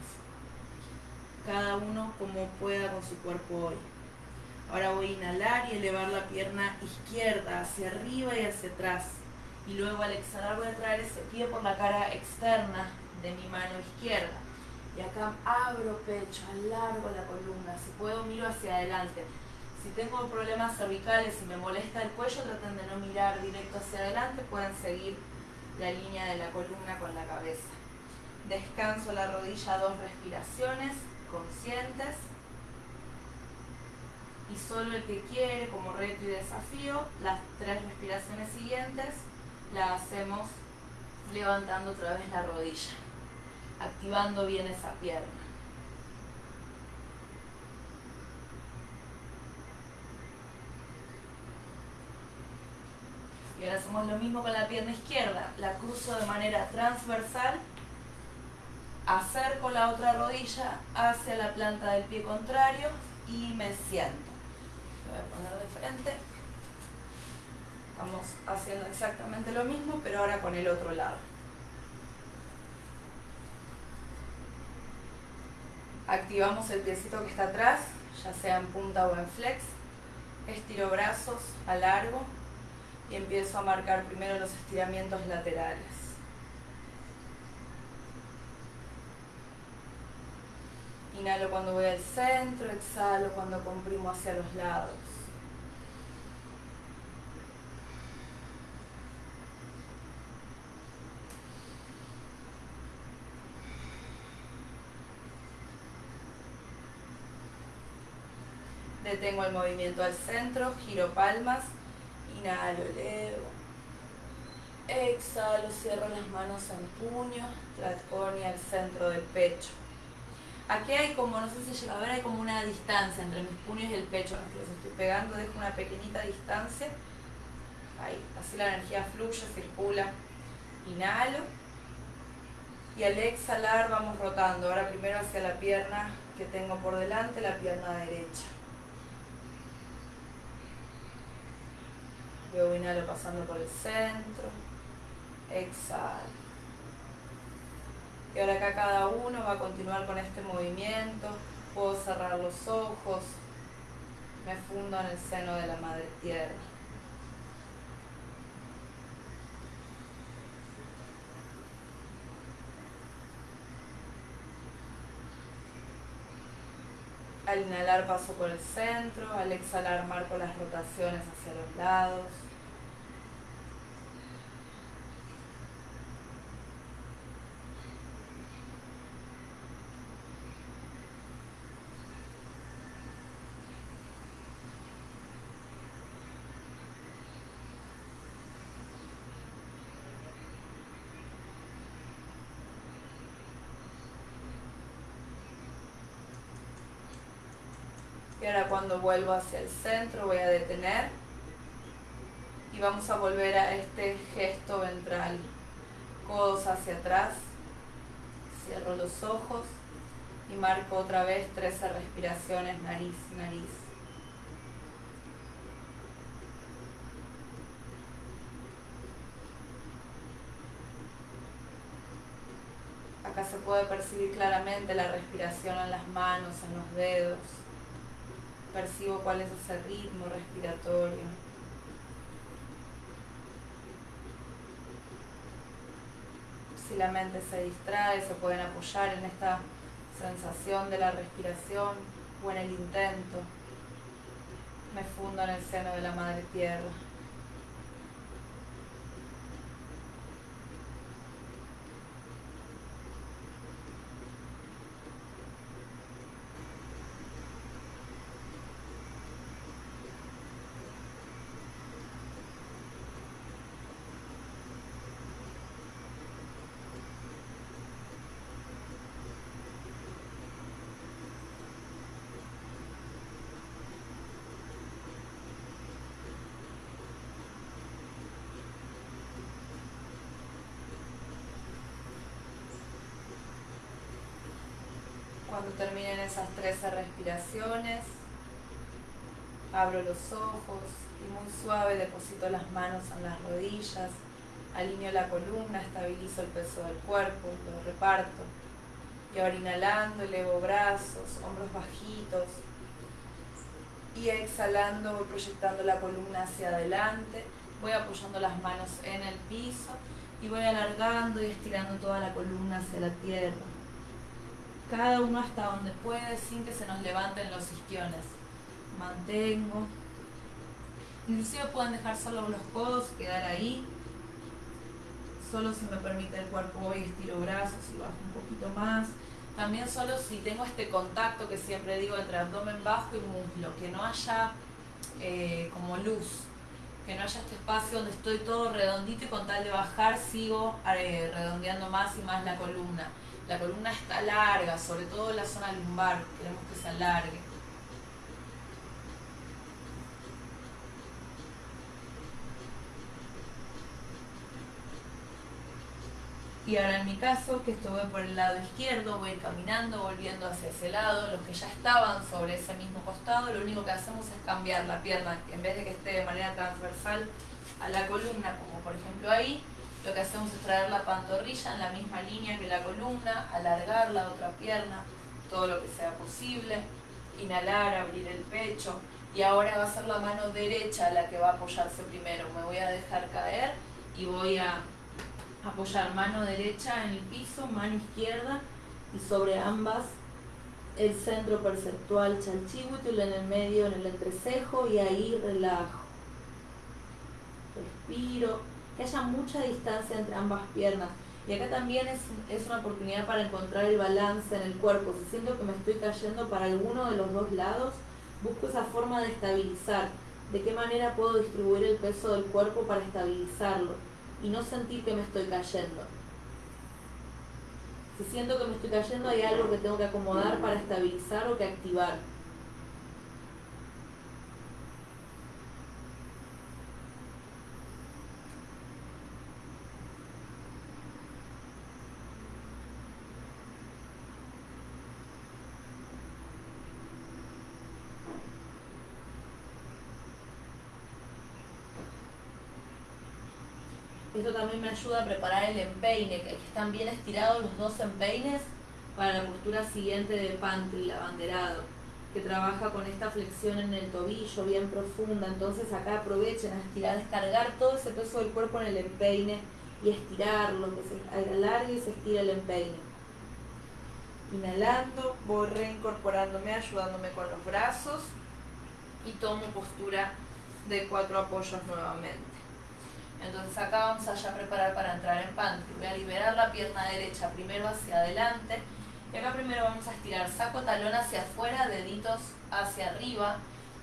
Speaker 1: Cada uno como pueda con su cuerpo hoy. Ahora voy a inhalar y elevar la pierna izquierda hacia arriba y hacia atrás. Y luego al exhalar voy a traer ese pie por la cara externa de mi mano izquierda. Y acá abro pecho, alargo la columna. Si puedo miro hacia adelante. Si tengo problemas cervicales y me molesta el cuello, traten de no mirar directo hacia adelante, pueden seguir la línea de la columna con la cabeza. Descanso la rodilla, dos respiraciones conscientes. Y solo el que quiere, como reto y desafío, las tres respiraciones siguientes las hacemos levantando otra vez la rodilla, activando bien esa pierna. Y ahora hacemos lo mismo con la pierna izquierda. La cruzo de manera transversal, acerco la otra rodilla hacia la planta del pie contrario y me siento. voy a poner de frente. Estamos haciendo exactamente lo mismo, pero ahora con el otro lado. Activamos el piecito que está atrás, ya sea en punta o en flex. Estiro brazos, alargo y empiezo a marcar primero los estiramientos laterales. Inhalo cuando voy al centro, exhalo cuando comprimo hacia los lados. Detengo el movimiento al centro, giro palmas Inhalo, elevo. Exhalo, cierro las manos en puño, y al centro del pecho. Aquí hay como, no sé si llega a ver, hay como una distancia entre mis puños y el pecho. Los estoy pegando, dejo una pequeñita distancia. Ahí, así la energía fluye, circula. Inhalo. Y al exhalar vamos rotando. Ahora primero hacia la pierna que tengo por delante, la pierna derecha. Luego inhalo pasando por el centro. Exhalo. Y ahora acá cada uno va a continuar con este movimiento. Puedo cerrar los ojos. Me fundo en el seno de la madre tierra. Al inhalar paso por el centro, al exhalar marco las rotaciones hacia los lados. Cuando vuelvo hacia el centro voy a detener y vamos a volver a este gesto ventral. Codos hacia atrás, cierro los ojos y marco otra vez 13 respiraciones nariz, nariz. Acá se puede percibir claramente la respiración en las manos, en los dedos percibo cuál es ese ritmo respiratorio. Si la mente se distrae, se pueden apoyar en esta sensación de la respiración o en el intento. Me fundo en el seno de la Madre Tierra. Cuando terminen esas 13 respiraciones, abro los ojos y muy suave deposito las manos en las rodillas, alineo la columna, estabilizo el peso del cuerpo, lo reparto. Y ahora inhalando, elevo brazos, hombros bajitos. Y exhalando, voy proyectando la columna hacia adelante. Voy apoyando las manos en el piso y voy alargando y estirando toda la columna hacia la tierra. Cada uno hasta donde puede sin que se nos levanten los isquiones. Mantengo. Inclusive pueden dejar solo los codos, quedar ahí. Solo si me permite el cuerpo voy estiro brazos y bajo un poquito más. También solo si tengo este contacto que siempre digo entre abdomen bajo y muslo, que no haya eh, como luz, que no haya este espacio donde estoy todo redondito y con tal de bajar sigo eh, redondeando más y más la columna. La columna está larga, sobre todo la zona lumbar, queremos que se alargue. Y ahora en mi caso, que estuve por el lado izquierdo, voy caminando, volviendo hacia ese lado. Los que ya estaban sobre ese mismo costado, lo único que hacemos es cambiar la pierna. En vez de que esté de manera transversal a la columna, como por ejemplo ahí, lo que hacemos es traer la pantorrilla en la misma línea que la columna, alargar la otra pierna, todo lo que sea posible. Inhalar, abrir el pecho. Y ahora va a ser la mano derecha la que va a apoyarse primero. Me voy a dejar caer y voy a apoyar mano derecha en el piso, mano izquierda y sobre ambas el centro perceptual chalchihuitul en el medio, en el entrecejo y ahí relajo. Respiro, que haya mucha distancia entre ambas piernas. Y acá también es, es una oportunidad para encontrar el balance en el cuerpo. Si siento que me estoy cayendo para alguno de los dos lados, busco esa forma de estabilizar. ¿De qué manera puedo distribuir el peso del cuerpo para estabilizarlo? y no sentir que me estoy cayendo. Si siento que me estoy cayendo, hay algo que tengo que acomodar para estabilizar o que activar. Esto también me ayuda a preparar el empeine, que están bien estirados los dos empeines para la postura siguiente de pantry, abanderado, que trabaja con esta flexión en el tobillo bien profunda. Entonces acá aprovechen a estirar, descargar todo ese peso del cuerpo en el empeine y estirarlo, que se alargue y se estira el empeine. Inhalando, voy reincorporándome, ayudándome con los brazos y tomo postura de cuatro apoyos nuevamente. Entonces acá vamos a ya preparar para entrar en pantry. Voy a liberar la pierna derecha primero hacia adelante. Y acá primero vamos a estirar saco talón hacia afuera, deditos hacia arriba.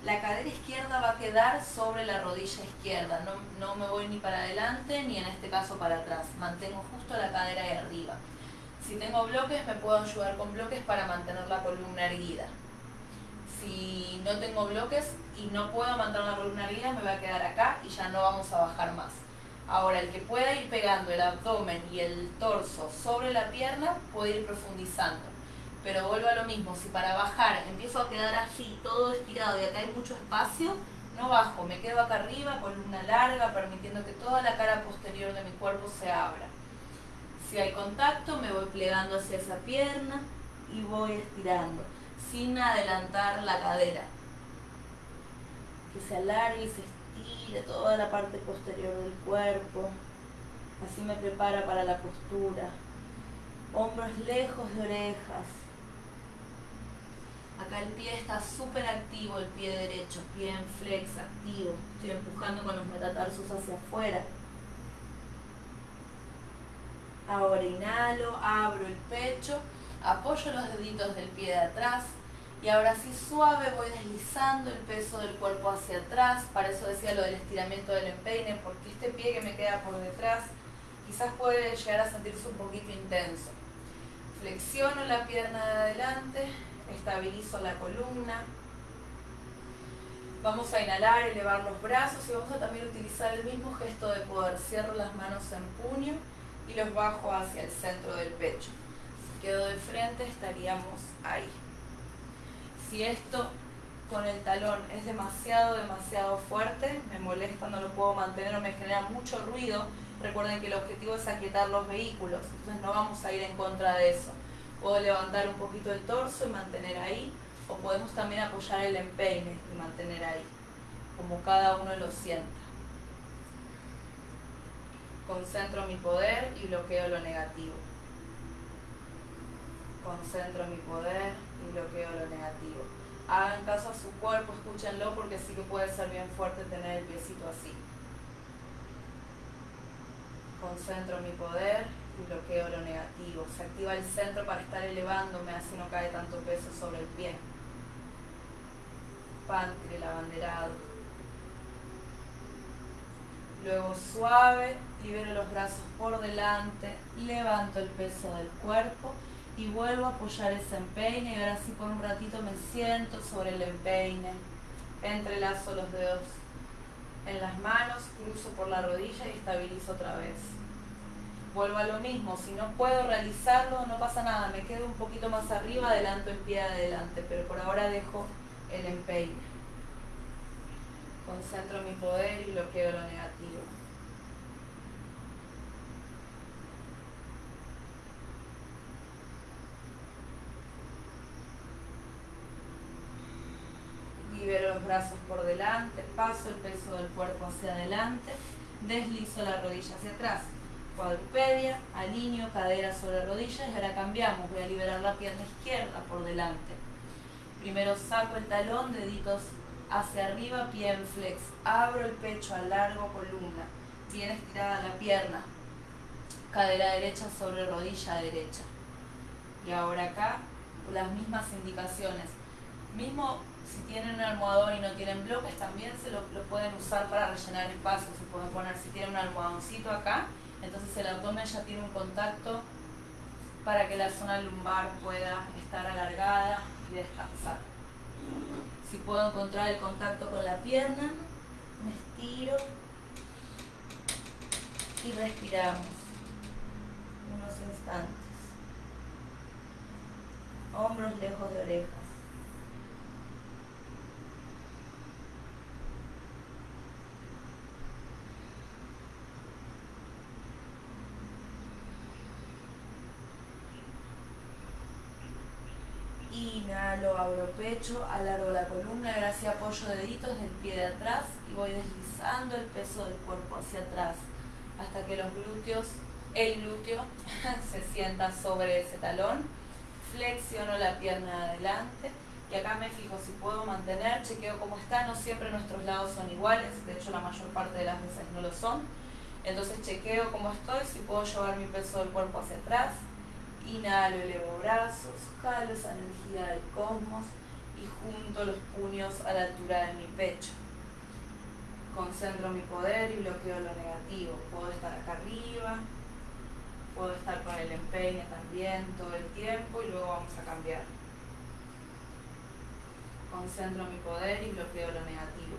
Speaker 1: La cadera izquierda va a quedar sobre la rodilla izquierda. No, no me voy ni para adelante ni en este caso para atrás. Mantengo justo la cadera ahí arriba. Si tengo bloques me puedo ayudar con bloques para mantener la columna erguida. Si no tengo bloques y no puedo mantener la columna erguida me voy a quedar acá y ya no vamos a bajar más. Ahora, el que pueda ir pegando el abdomen y el torso sobre la pierna puede ir profundizando. Pero vuelvo a lo mismo, si para bajar empiezo a quedar así, todo estirado y acá hay mucho espacio, no bajo, me quedo acá arriba, columna larga, permitiendo que toda la cara posterior de mi cuerpo se abra. Si hay contacto, me voy plegando hacia esa pierna y voy estirando, sin adelantar la cadera. Que se alargue y se de toda la parte posterior del cuerpo. Así me prepara para la postura. Hombros lejos de orejas. Acá el pie está súper activo, el pie derecho, pie en flex, activo. Estoy empujando con los metatarsos hacia afuera. Ahora inhalo, abro el pecho, apoyo los deditos del pie de atrás, y ahora sí suave voy deslizando el peso del cuerpo hacia atrás, para eso decía lo del estiramiento del empeine, porque este pie que me queda por detrás quizás puede llegar a sentirse un poquito intenso. Flexiono la pierna de adelante, estabilizo la columna. Vamos a inhalar, elevar los brazos y vamos a también utilizar el mismo gesto de poder. Cierro las manos en puño y los bajo hacia el centro del pecho quedo de frente estaríamos ahí. Si esto con el talón es demasiado, demasiado fuerte, me molesta, no lo puedo mantener o me genera mucho ruido, recuerden que el objetivo es aquietar los vehículos, entonces no vamos a ir en contra de eso. Puedo levantar un poquito el torso y mantener ahí, o podemos también apoyar el empeine y mantener ahí, como cada uno lo sienta. Concentro mi poder y bloqueo lo negativo. Concentro mi poder bloqueo lo negativo hagan caso a su cuerpo, escúchenlo porque sí que puede ser bien fuerte tener el piecito así. Concentro mi poder y bloqueo lo negativo. Se activa el centro para estar elevándome, así no cae tanto peso sobre el pie. el abanderado. Luego suave, libero los brazos por delante, levanto el peso del cuerpo y vuelvo a apoyar ese empeine y ahora así por un ratito me siento sobre el empeine, entrelazo los dedos en las manos, cruzo por la rodilla y estabilizo otra vez. Vuelvo a lo mismo, si no puedo realizarlo no pasa nada, me quedo un poquito más arriba, adelanto el pie adelante, pero por ahora dejo el empeine. Concentro mi poder y bloqueo lo negativo. Libero los brazos por delante, paso el peso del cuerpo hacia adelante, deslizo la rodilla hacia atrás, cuadrupedia, alineo cadera sobre rodillas y ahora cambiamos, voy a liberar la pierna izquierda por delante. Primero saco el talón, deditos hacia arriba, pie en flex, abro el pecho, alargo columna, bien estirada la pierna, cadera derecha sobre rodilla derecha. Y ahora acá, las mismas indicaciones. Mismo si tienen un almohadón y no tienen bloques, también se lo, pueden usar para rellenar espacio. Se pueden poner, si tienen un almohadoncito acá, entonces el abdomen ya tiene un contacto para que la zona lumbar pueda estar alargada y descansar. Si puedo encontrar el contacto con la pierna, me estiro y respiramos unos instantes. Hombros lejos de orejas. Inhalo, abro pecho, alargo la columna, sí apoyo deditos del pie de atrás y voy deslizando el peso del cuerpo hacia atrás hasta que los glúteos, el glúteo se sienta sobre ese talón. Flexiono la pierna adelante y acá me fijo si puedo mantener, chequeo cómo está, no siempre nuestros lados son iguales, de hecho la mayor parte de las veces no lo son. Entonces chequeo cómo estoy, si puedo llevar mi peso del cuerpo hacia atrás, Inhalo, elevo brazos, jalo esa energía del cosmos y junto los puños a la altura de mi pecho. Concentro mi poder y bloqueo lo negativo. Puedo estar acá arriba, puedo estar con el empeine también todo el tiempo y luego vamos a cambiar. Concentro mi poder y bloqueo lo negativo.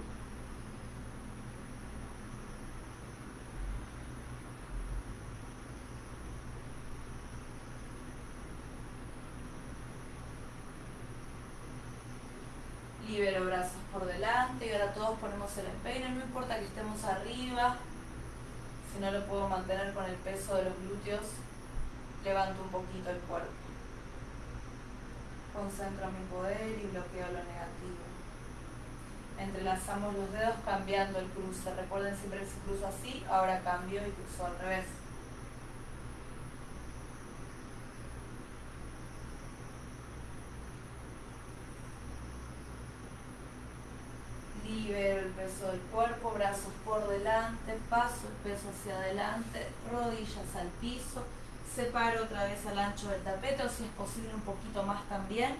Speaker 1: libero brazos por delante y ahora ponemos el empeine, no importa que estemos arriba, si no lo puedo mantener con el peso de los glúteos, levanto un poquito el cuerpo. Concentro mi poder y bloqueo lo negativo. Entrelazamos los dedos cambiando el cruce. Recuerden siempre que si cruzo así, ahora cambio y cruzo al revés. libero el peso del cuerpo, brazos por delante, paso el peso hacia adelante, rodillas al piso, separo otra vez al ancho del tapete o si es posible un poquito más también,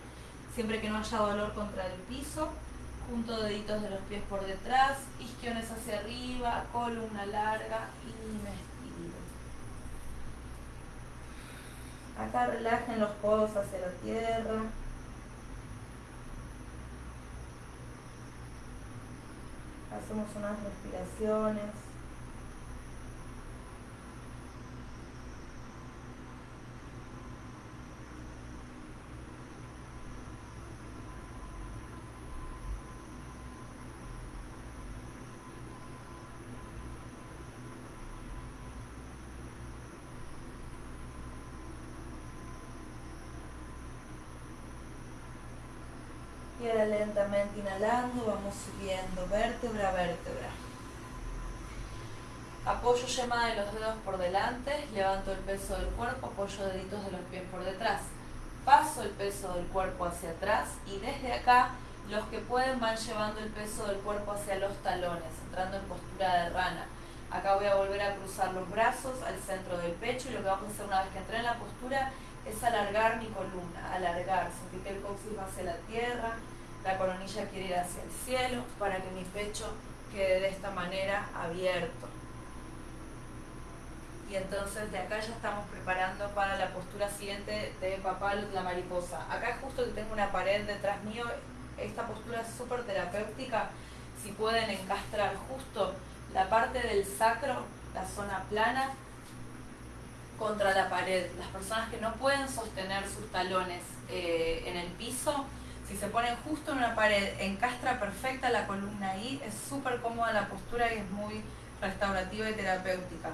Speaker 1: siempre que no haya dolor contra el piso, junto deditos de los pies por detrás, isquiones hacia arriba, columna larga y me estiro. Acá relajen los codos hacia la tierra. Hacemos unas respiraciones. Ahora lentamente inhalando, vamos subiendo vértebra a vértebra. Apoyo yema de los dedos por delante, levanto el peso del cuerpo, apoyo deditos de los pies por detrás. Paso el peso del cuerpo hacia atrás y desde acá los que pueden van llevando el peso del cuerpo hacia los talones, entrando en postura de rana. Acá voy a volver a cruzar los brazos al centro del pecho y lo que vamos a hacer una vez que entré en la postura es alargar mi columna, alargar, sentir que el coxis va hacia la tierra, la coronilla quiere ir hacia el cielo para que mi pecho quede de esta manera abierto. Y entonces de acá ya estamos preparando para la postura siguiente de papal la mariposa. Acá justo tengo una pared detrás mío, esta postura es súper terapéutica. Si pueden encastrar justo la parte del sacro, la zona plana, contra la pared. Las personas que no pueden sostener sus talones eh, en el piso, si se ponen justo en una pared, encastra perfecta la columna ahí, es súper cómoda la postura y es muy restaurativa y terapéutica.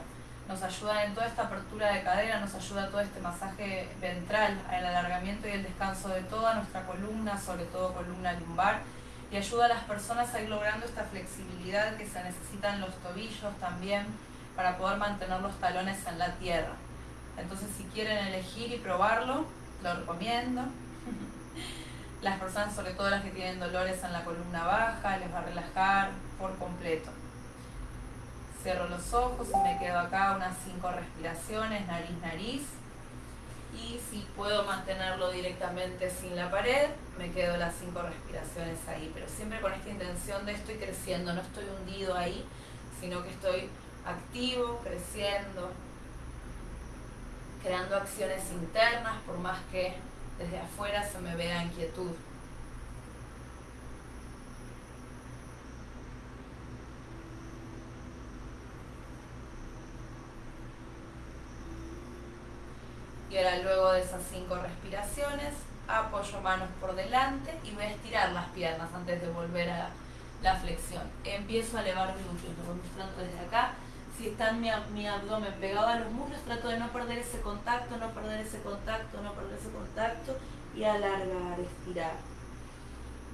Speaker 1: Nos ayuda en toda esta apertura de cadera, nos ayuda todo este masaje ventral, el alargamiento y el descanso de toda nuestra columna, sobre todo columna lumbar, y ayuda a las personas a ir logrando esta flexibilidad que se necesitan los tobillos también para poder mantener los talones en la tierra. Entonces si quieren elegir y probarlo, lo recomiendo. Las personas, sobre todo las que tienen dolores en la columna baja, les va a relajar por completo. Cierro los ojos y me quedo acá unas cinco respiraciones, nariz, nariz. Y si puedo mantenerlo directamente sin la pared, me quedo las cinco respiraciones ahí. Pero siempre con esta intención de estoy creciendo, no estoy hundido ahí, sino que estoy activo, creciendo, creando acciones internas, por más que desde afuera se me vea inquietud. Y ahora luego de esas cinco respiraciones, apoyo manos por delante y voy a estirar las piernas antes de volver a la flexión. Empiezo a elevar glúteos, lo voy mostrando desde acá si está mi, mi abdomen pegado a los muslos, trato de no perder ese contacto, no perder ese contacto, no perder ese contacto y alargar, estirar.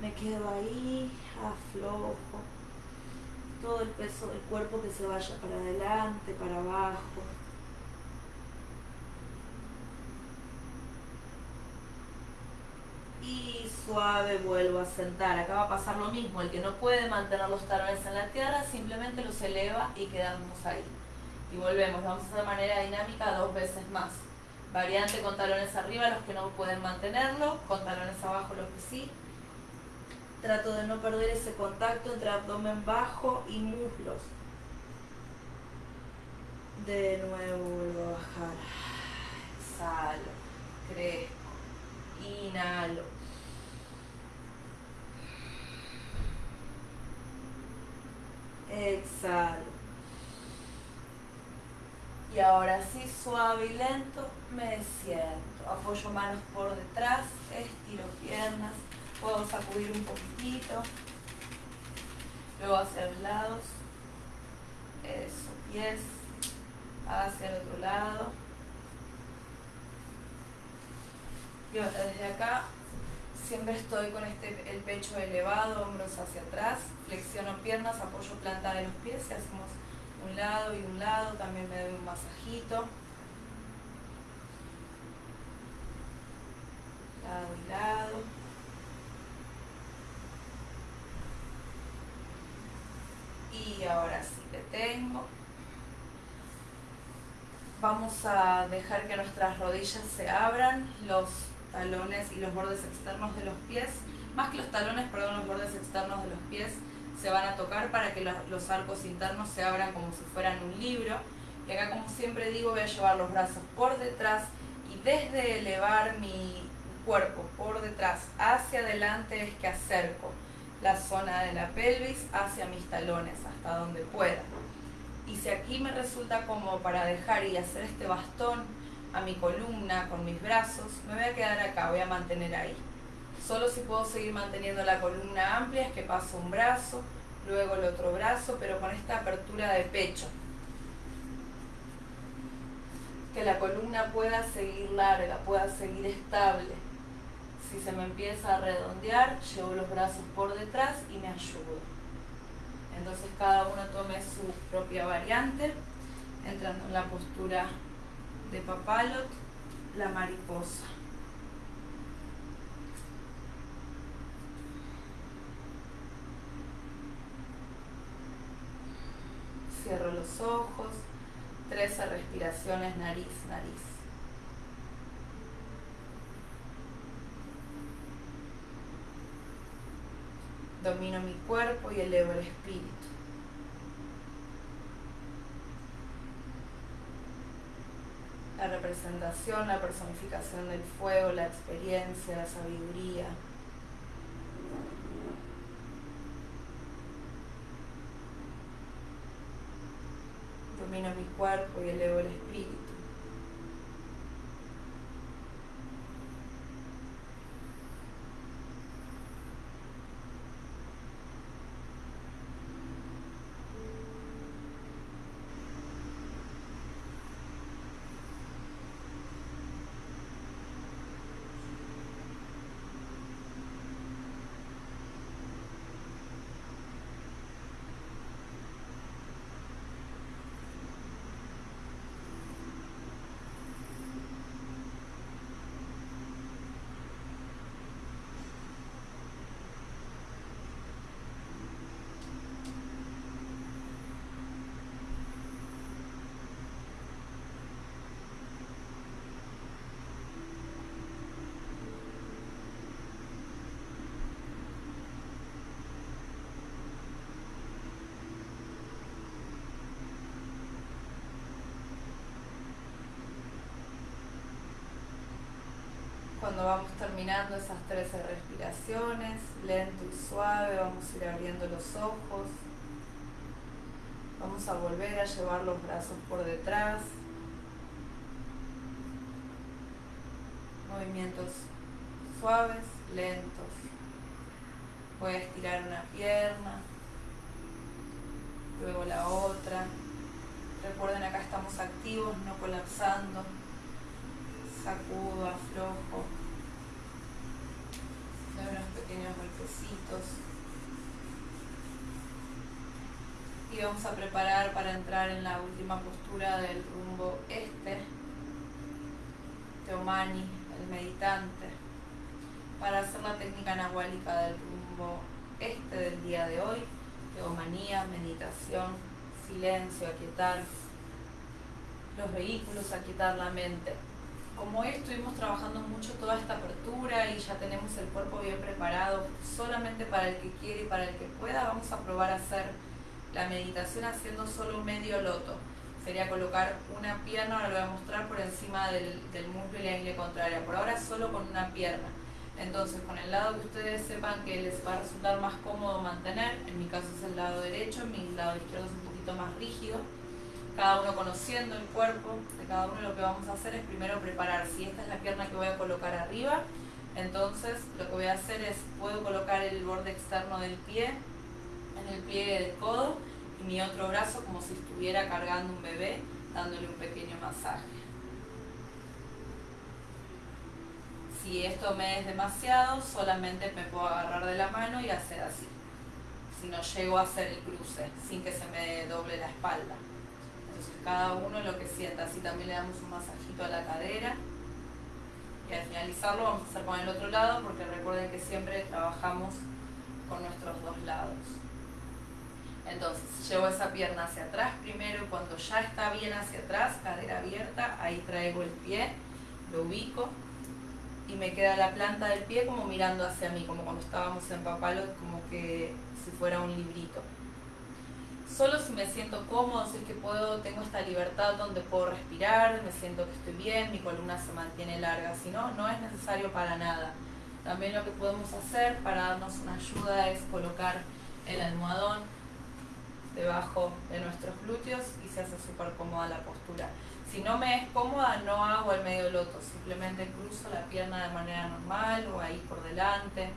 Speaker 1: Me quedo ahí, aflojo. Todo el peso del cuerpo que se vaya para adelante, para abajo. Y suave vuelvo a sentar. Acá va a pasar lo mismo, el que no puede mantener los talones en la tierra simplemente los eleva y quedamos ahí. Y volvemos, vamos a hacer de manera dinámica dos veces más. Variante con talones arriba, los que no pueden mantenerlo, con talones abajo los que sí. Trato de no perder ese contacto entre abdomen bajo y muslos. De nuevo vuelvo a bajar. Exhalo, crezco, inhalo Exhalo. Y ahora sí, suave y lento, me siento. Apoyo manos por detrás, estiro piernas, puedo sacudir un poquitito. Luego hacia los lados. Eso, pies hacia el otro lado. Y ahora desde acá Siempre estoy con este, el pecho elevado, hombros hacia atrás, flexiono piernas, apoyo planta de los pies y hacemos un lado y un lado, también me doy un masajito. Lado y lado. Y ahora sí, detengo. Vamos a dejar que nuestras rodillas se abran, los talones y los bordes externos de los pies, más que los talones, perdón, los bordes externos de los pies se van a tocar para que los arcos internos se abran como si fueran un libro. Y acá, como siempre digo, voy a llevar los brazos por detrás y desde elevar mi cuerpo por detrás hacia adelante es que acerco la zona de la pelvis hacia mis talones, hasta donde pueda. Y si aquí me resulta como para dejar y hacer este bastón a mi columna con mis brazos, me voy a quedar acá, voy a mantener ahí. Solo si puedo seguir manteniendo la columna amplia es que paso un brazo, luego el otro brazo, pero con esta apertura de pecho. Que la columna pueda seguir larga, pueda seguir estable, Si se me empieza a redondear, llevo los brazos por detrás y me ayudo. Entonces cada uno tome su propia variante, entrando en la postura de papalot, la mariposa. Cierro los ojos, 13 respiraciones nariz, nariz. Domino mi cuerpo y elevo el espíritu. La representación, la personificación del fuego, la experiencia, la sabiduría. Domino mi cuerpo y elevo el espíritu. Cuando vamos terminando esas 13 respiraciones, lento y suave, vamos a ir abriendo los ojos. Vamos a volver a llevar los brazos por detrás. Movimientos suaves, lentos. Voy a estirar una pierna, luego la otra. Recuerden acá estamos activos, no colapsando sacudo, aflojo, doy unos pequeños Y vamos a preparar para entrar en la última postura del rumbo este, Teomani, el meditante, para hacer la técnica anahuálica del rumbo este del día de hoy, teomanía, meditación, silencio, aquietar los vehículos, aquietar la mente como hoy estuvimos trabajando mucho toda esta apertura y ya tenemos el cuerpo bien preparado, solamente para el que quiere y para el que pueda, vamos a probar a hacer la meditación haciendo solo un medio loto. Sería colocar una pierna, ahora lo voy a mostrar por encima del, del muslo y la ingle contraria. Por ahora solo con una pierna. Entonces, con el lado que ustedes sepan que les va a resultar más cómodo mantener, en mi caso es el lado derecho, mi lado izquierdo es un poquito más rígido cada uno conociendo el cuerpo de cada uno, lo que vamos a hacer es primero preparar. Si esta es la pierna que voy a colocar arriba, entonces lo que voy a hacer es, puedo colocar el borde externo del pie en el pliegue del codo y mi otro brazo como si estuviera cargando un bebé, dándole un pequeño masaje. Si esto me es demasiado, solamente me puedo agarrar de la mano y hacer así. Si no llego a hacer el cruce, sin que se me doble la espalda cada uno lo que sienta. Así también le damos un masajito a la cadera. Y al finalizarlo vamos a hacer con el otro lado porque recuerden que siempre trabajamos con nuestros dos lados. Entonces, llevo esa pierna hacia atrás primero, cuando ya está bien hacia atrás, cadera abierta, ahí traigo el pie, lo ubico y me queda la planta del pie como mirando hacia mí, como cuando estábamos en papalo, como que si fuera un librito solo si me siento cómodo, si es que puedo, tengo esta libertad donde puedo respirar, me siento que estoy bien, mi columna se mantiene larga, si no, no es necesario para nada. También lo que podemos hacer para darnos una ayuda es colocar el almohadón debajo de nuestros glúteos y se hace súper cómoda la postura. Si no me es cómoda, no hago el medio loto, simplemente cruzo la pierna de manera normal o ahí por delante,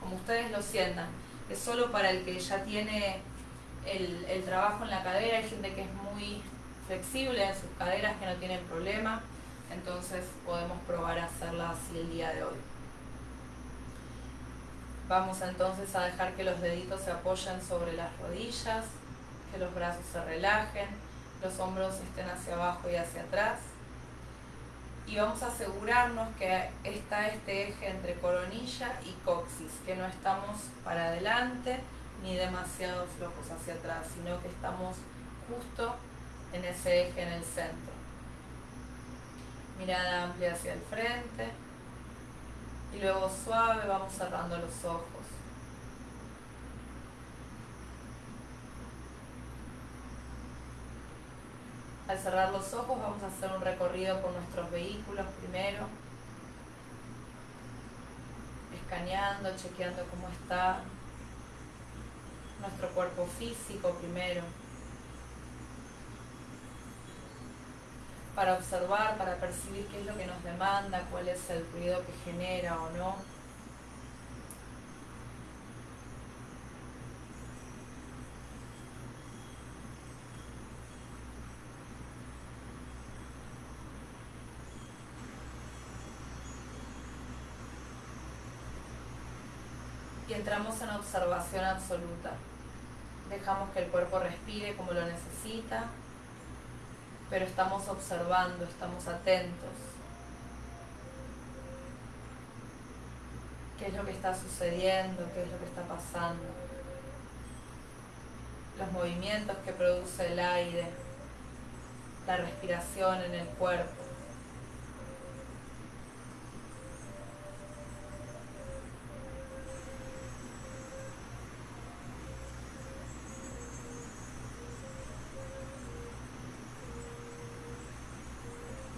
Speaker 1: como ustedes lo sientan. Es solo para el que ya tiene el, trabajo en la cadera, hay gente que es muy flexible en sus caderas, que no tienen problema, entonces podemos probar a hacerla así el día de hoy. Vamos entonces a dejar que los deditos se apoyen sobre las rodillas, que los brazos se relajen, los hombros estén hacia abajo y hacia atrás. Y vamos a asegurarnos que está este eje entre coronilla y coxis, que no estamos para adelante ni demasiado flojos hacia atrás, sino que estamos justo en ese eje en el centro. Mirada amplia hacia el frente. Y luego suave vamos cerrando los ojos. Al cerrar los ojos vamos a hacer un recorrido por nuestros vehículos primero, escaneando, chequeando cómo está nuestro cuerpo físico primero. para observar, para percibir qué es lo que nos demanda, cuál es el ruido que genera o no. Y entramos en observación absoluta. Dejamos que el cuerpo respire como lo necesita pero estamos observando, estamos atentos. ¿Qué es lo que está sucediendo? ¿Qué es lo que está pasando? Los movimientos que produce el aire, la respiración en el cuerpo.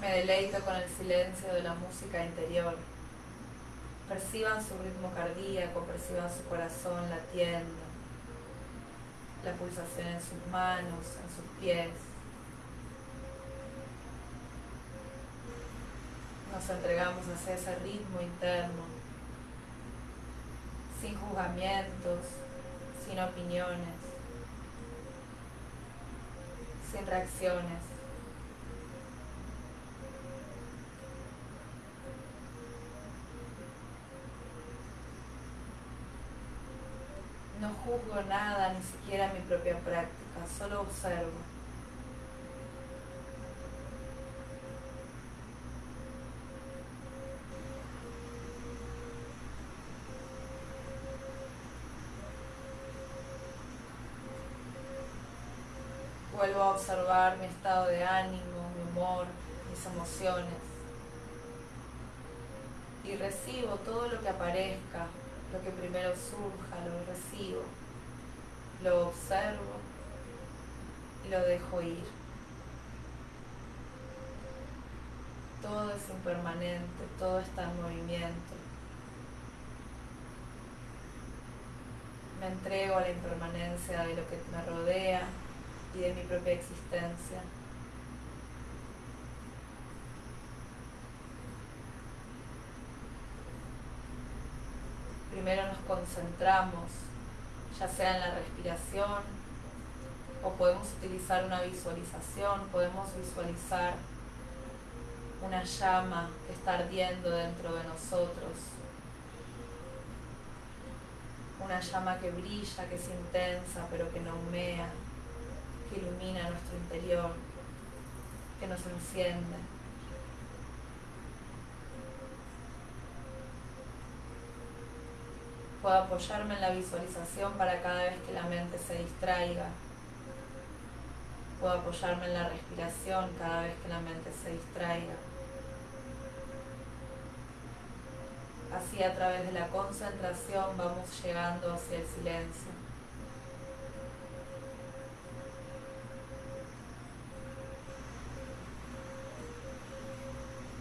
Speaker 1: Deleito con el silencio de la música interior. Perciban su ritmo cardíaco, perciban su corazón latiendo, la pulsación en sus manos, en sus pies. Nos entregamos hacia ese ritmo interno, sin juzgamientos, sin opiniones, sin reacciones. Juzgo nada, ni siquiera mi propia práctica, solo observo. Vuelvo a observar mi estado de ánimo, mi humor, mis emociones. Y recibo todo lo que aparezca lo que primero surja, lo recibo, lo observo y lo dejo ir. Todo es impermanente, todo está en movimiento. Me entrego a la impermanencia de lo que me rodea y de mi propia existencia. primero nos concentramos, ya sea en la respiración, o podemos utilizar una visualización, podemos visualizar una llama que está ardiendo dentro de nosotros, una llama que brilla, que es intensa, pero que no humea, que ilumina nuestro interior, que nos enciende. Puedo apoyarme en la visualización para cada vez que la mente se distraiga. Puedo apoyarme en la respiración cada vez que la mente se distraiga. Así a través de la concentración vamos llegando hacia el silencio.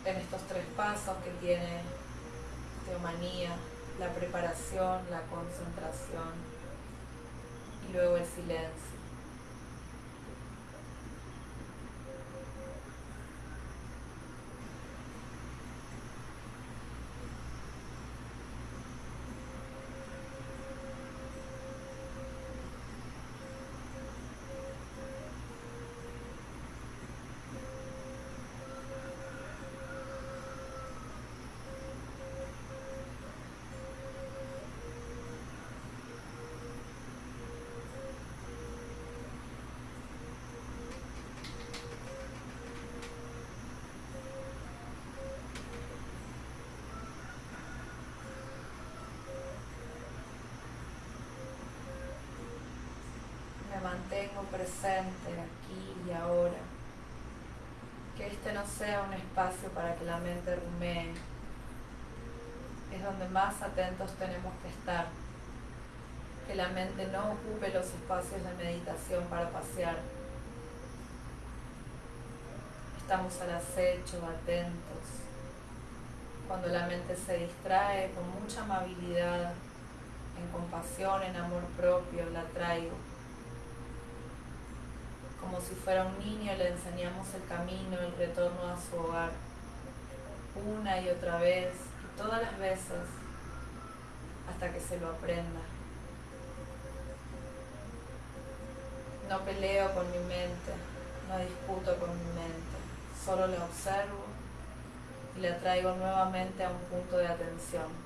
Speaker 1: En estos tres pasos que tiene Teomanía, la preparación, la concentración y luego el silencio. Mantengo presente aquí y ahora. Que este no sea un espacio para que la mente rumee. Es donde más atentos tenemos que estar. Que la mente no ocupe los espacios de meditación para pasear. Estamos al acecho, atentos. Cuando la mente se distrae con mucha amabilidad, en compasión, en amor propio, la traigo como si fuera un niño, le enseñamos el camino, el retorno a su hogar, una y otra vez, y todas las veces, hasta que se lo aprenda. No peleo con mi mente, no discuto con mi mente, solo la observo y la traigo nuevamente a un punto de atención.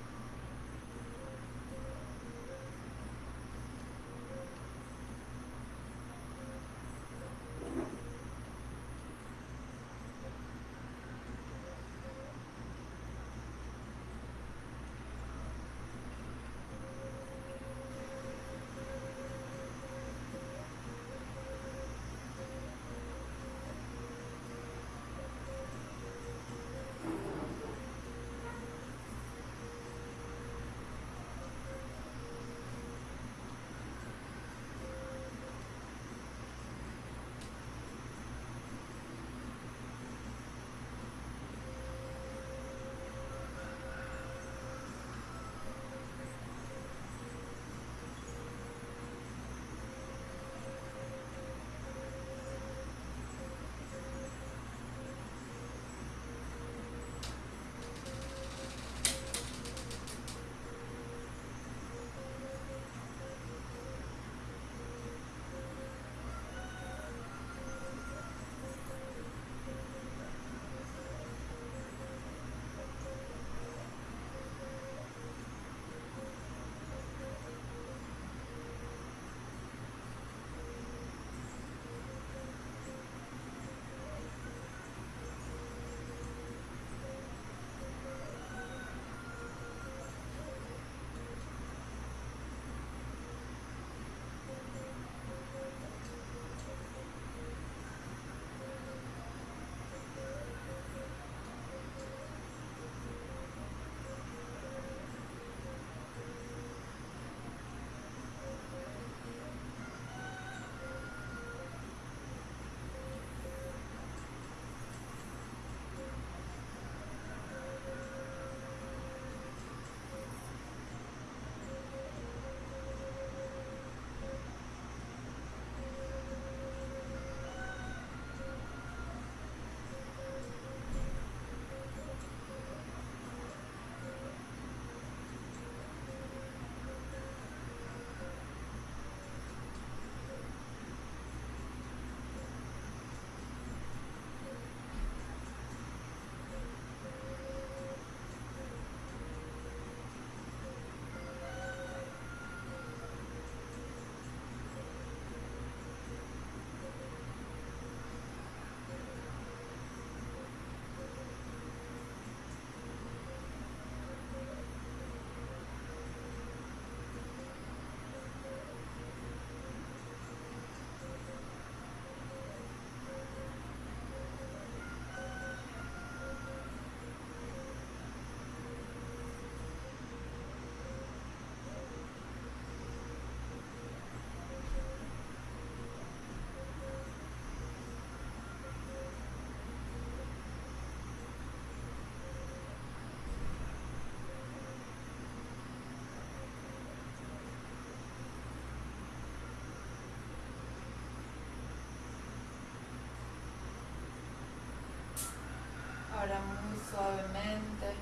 Speaker 1: Muy suavemente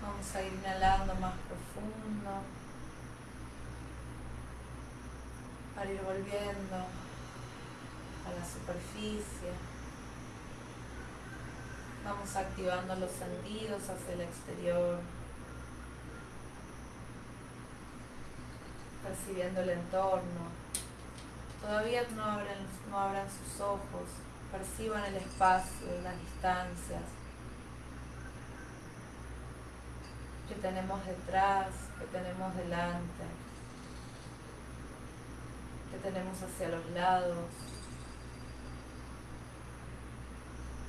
Speaker 1: vamos a ir inhalando más profundo para ir volviendo a la superficie. Vamos activando los sentidos hacia el exterior, percibiendo el entorno. Todavía no abran, no abran sus ojos, perciban el espacio, las distancias que tenemos detrás, que tenemos delante. que tenemos hacia los lados,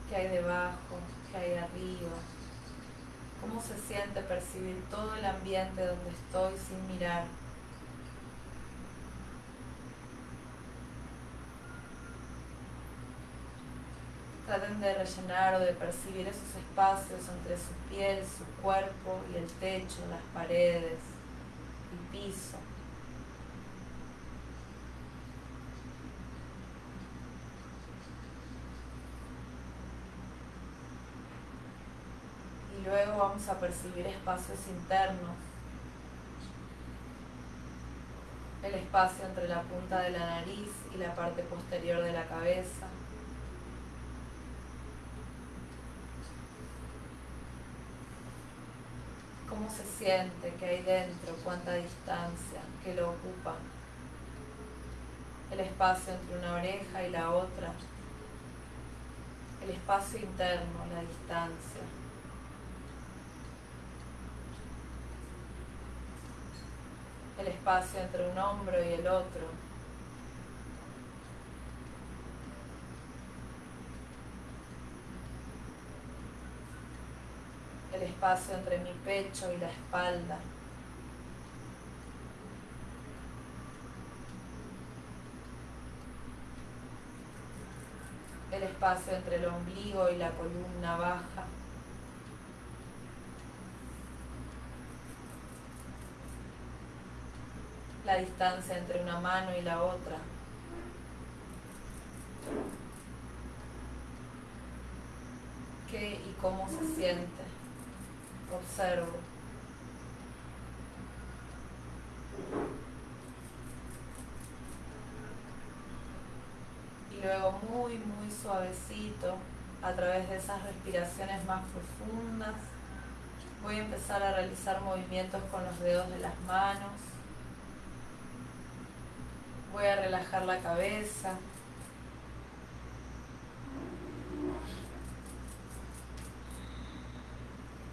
Speaker 1: qué hay debajo, qué hay arriba, cómo se siente percibir todo el ambiente donde estoy sin mirar. Traten de rellenar o de percibir esos espacios entre su piel, su cuerpo y el techo, las paredes, el piso. Y luego vamos a percibir espacios internos. El espacio entre la punta de la nariz y la parte posterior de la cabeza. Cómo se siente, qué hay dentro, cuánta distancia, qué lo ocupa. El espacio entre una oreja y la otra. El espacio interno, la distancia. El espacio entre un hombro y el otro. El espacio entre mi pecho y la espalda. El espacio entre el ombligo y la columna baja. La distancia entre una mano y la otra. ¿Qué y cómo se siente? Observo. Y luego muy, muy suavecito, a través de esas respiraciones más profundas, voy a empezar a realizar movimientos con los dedos de las manos. Voy a relajar la cabeza,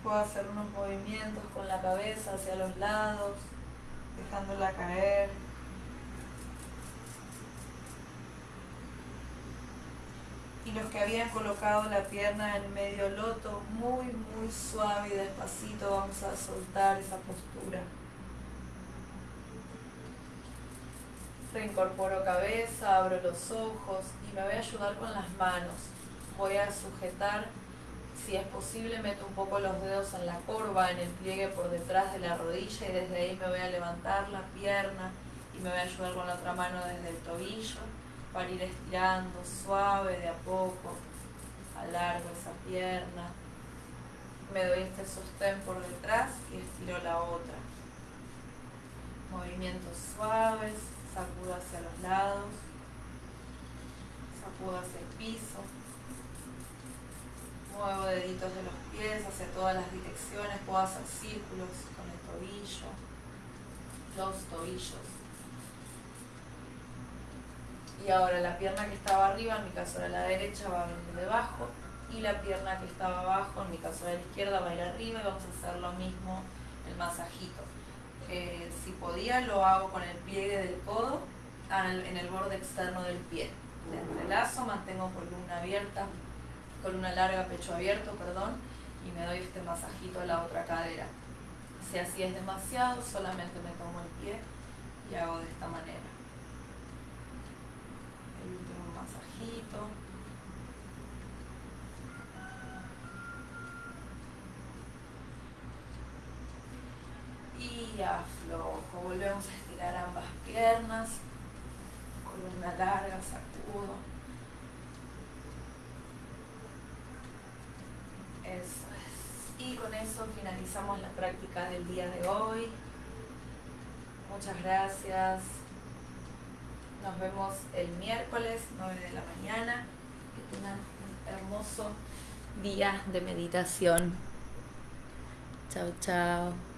Speaker 1: Puedo hacer unos movimientos con la cabeza hacia los lados, dejándola caer. Y los que habían colocado la pierna en medio loto, muy, muy suave y despacito vamos a soltar esa postura. Reincorporo cabeza, abro los ojos y me voy a ayudar con las manos. Voy a sujetar si es posible, meto un poco los dedos en la curva, en el pliegue por detrás de la rodilla y desde ahí me voy a levantar la pierna y me voy a ayudar con la otra mano desde el tobillo para ir estirando suave de a poco. Alargo esa pierna. Me doy este sostén por detrás y estiro la otra. Movimientos suaves, sacudo hacia los lados, sacudo hacia el piso. Muevo deditos de los pies hacia todas las direcciones, puedo hacer círculos con el tobillo, los tobillos. Y ahora la pierna que estaba arriba, en mi caso era la derecha, va a venir debajo. Y la pierna que estaba abajo, en mi caso era la izquierda, va a ir arriba y vamos a hacer lo mismo, el masajito. Eh, si podía, lo hago con el pliegue del codo en el borde externo del pie. Entrelazo, mantengo columna abierta, columna larga, pecho abierto, perdón, y me doy este masajito a la otra cadera. Si así es demasiado, solamente me tomo el pie y hago de esta manera. El último masajito. Y aflojo, volvemos a estirar ambas piernas, columna larga, sacudo. Y con eso finalizamos la práctica del día de hoy. Muchas gracias. Nos vemos el miércoles 9 de la mañana. Que tengan un hermoso día de meditación. Chao, chao.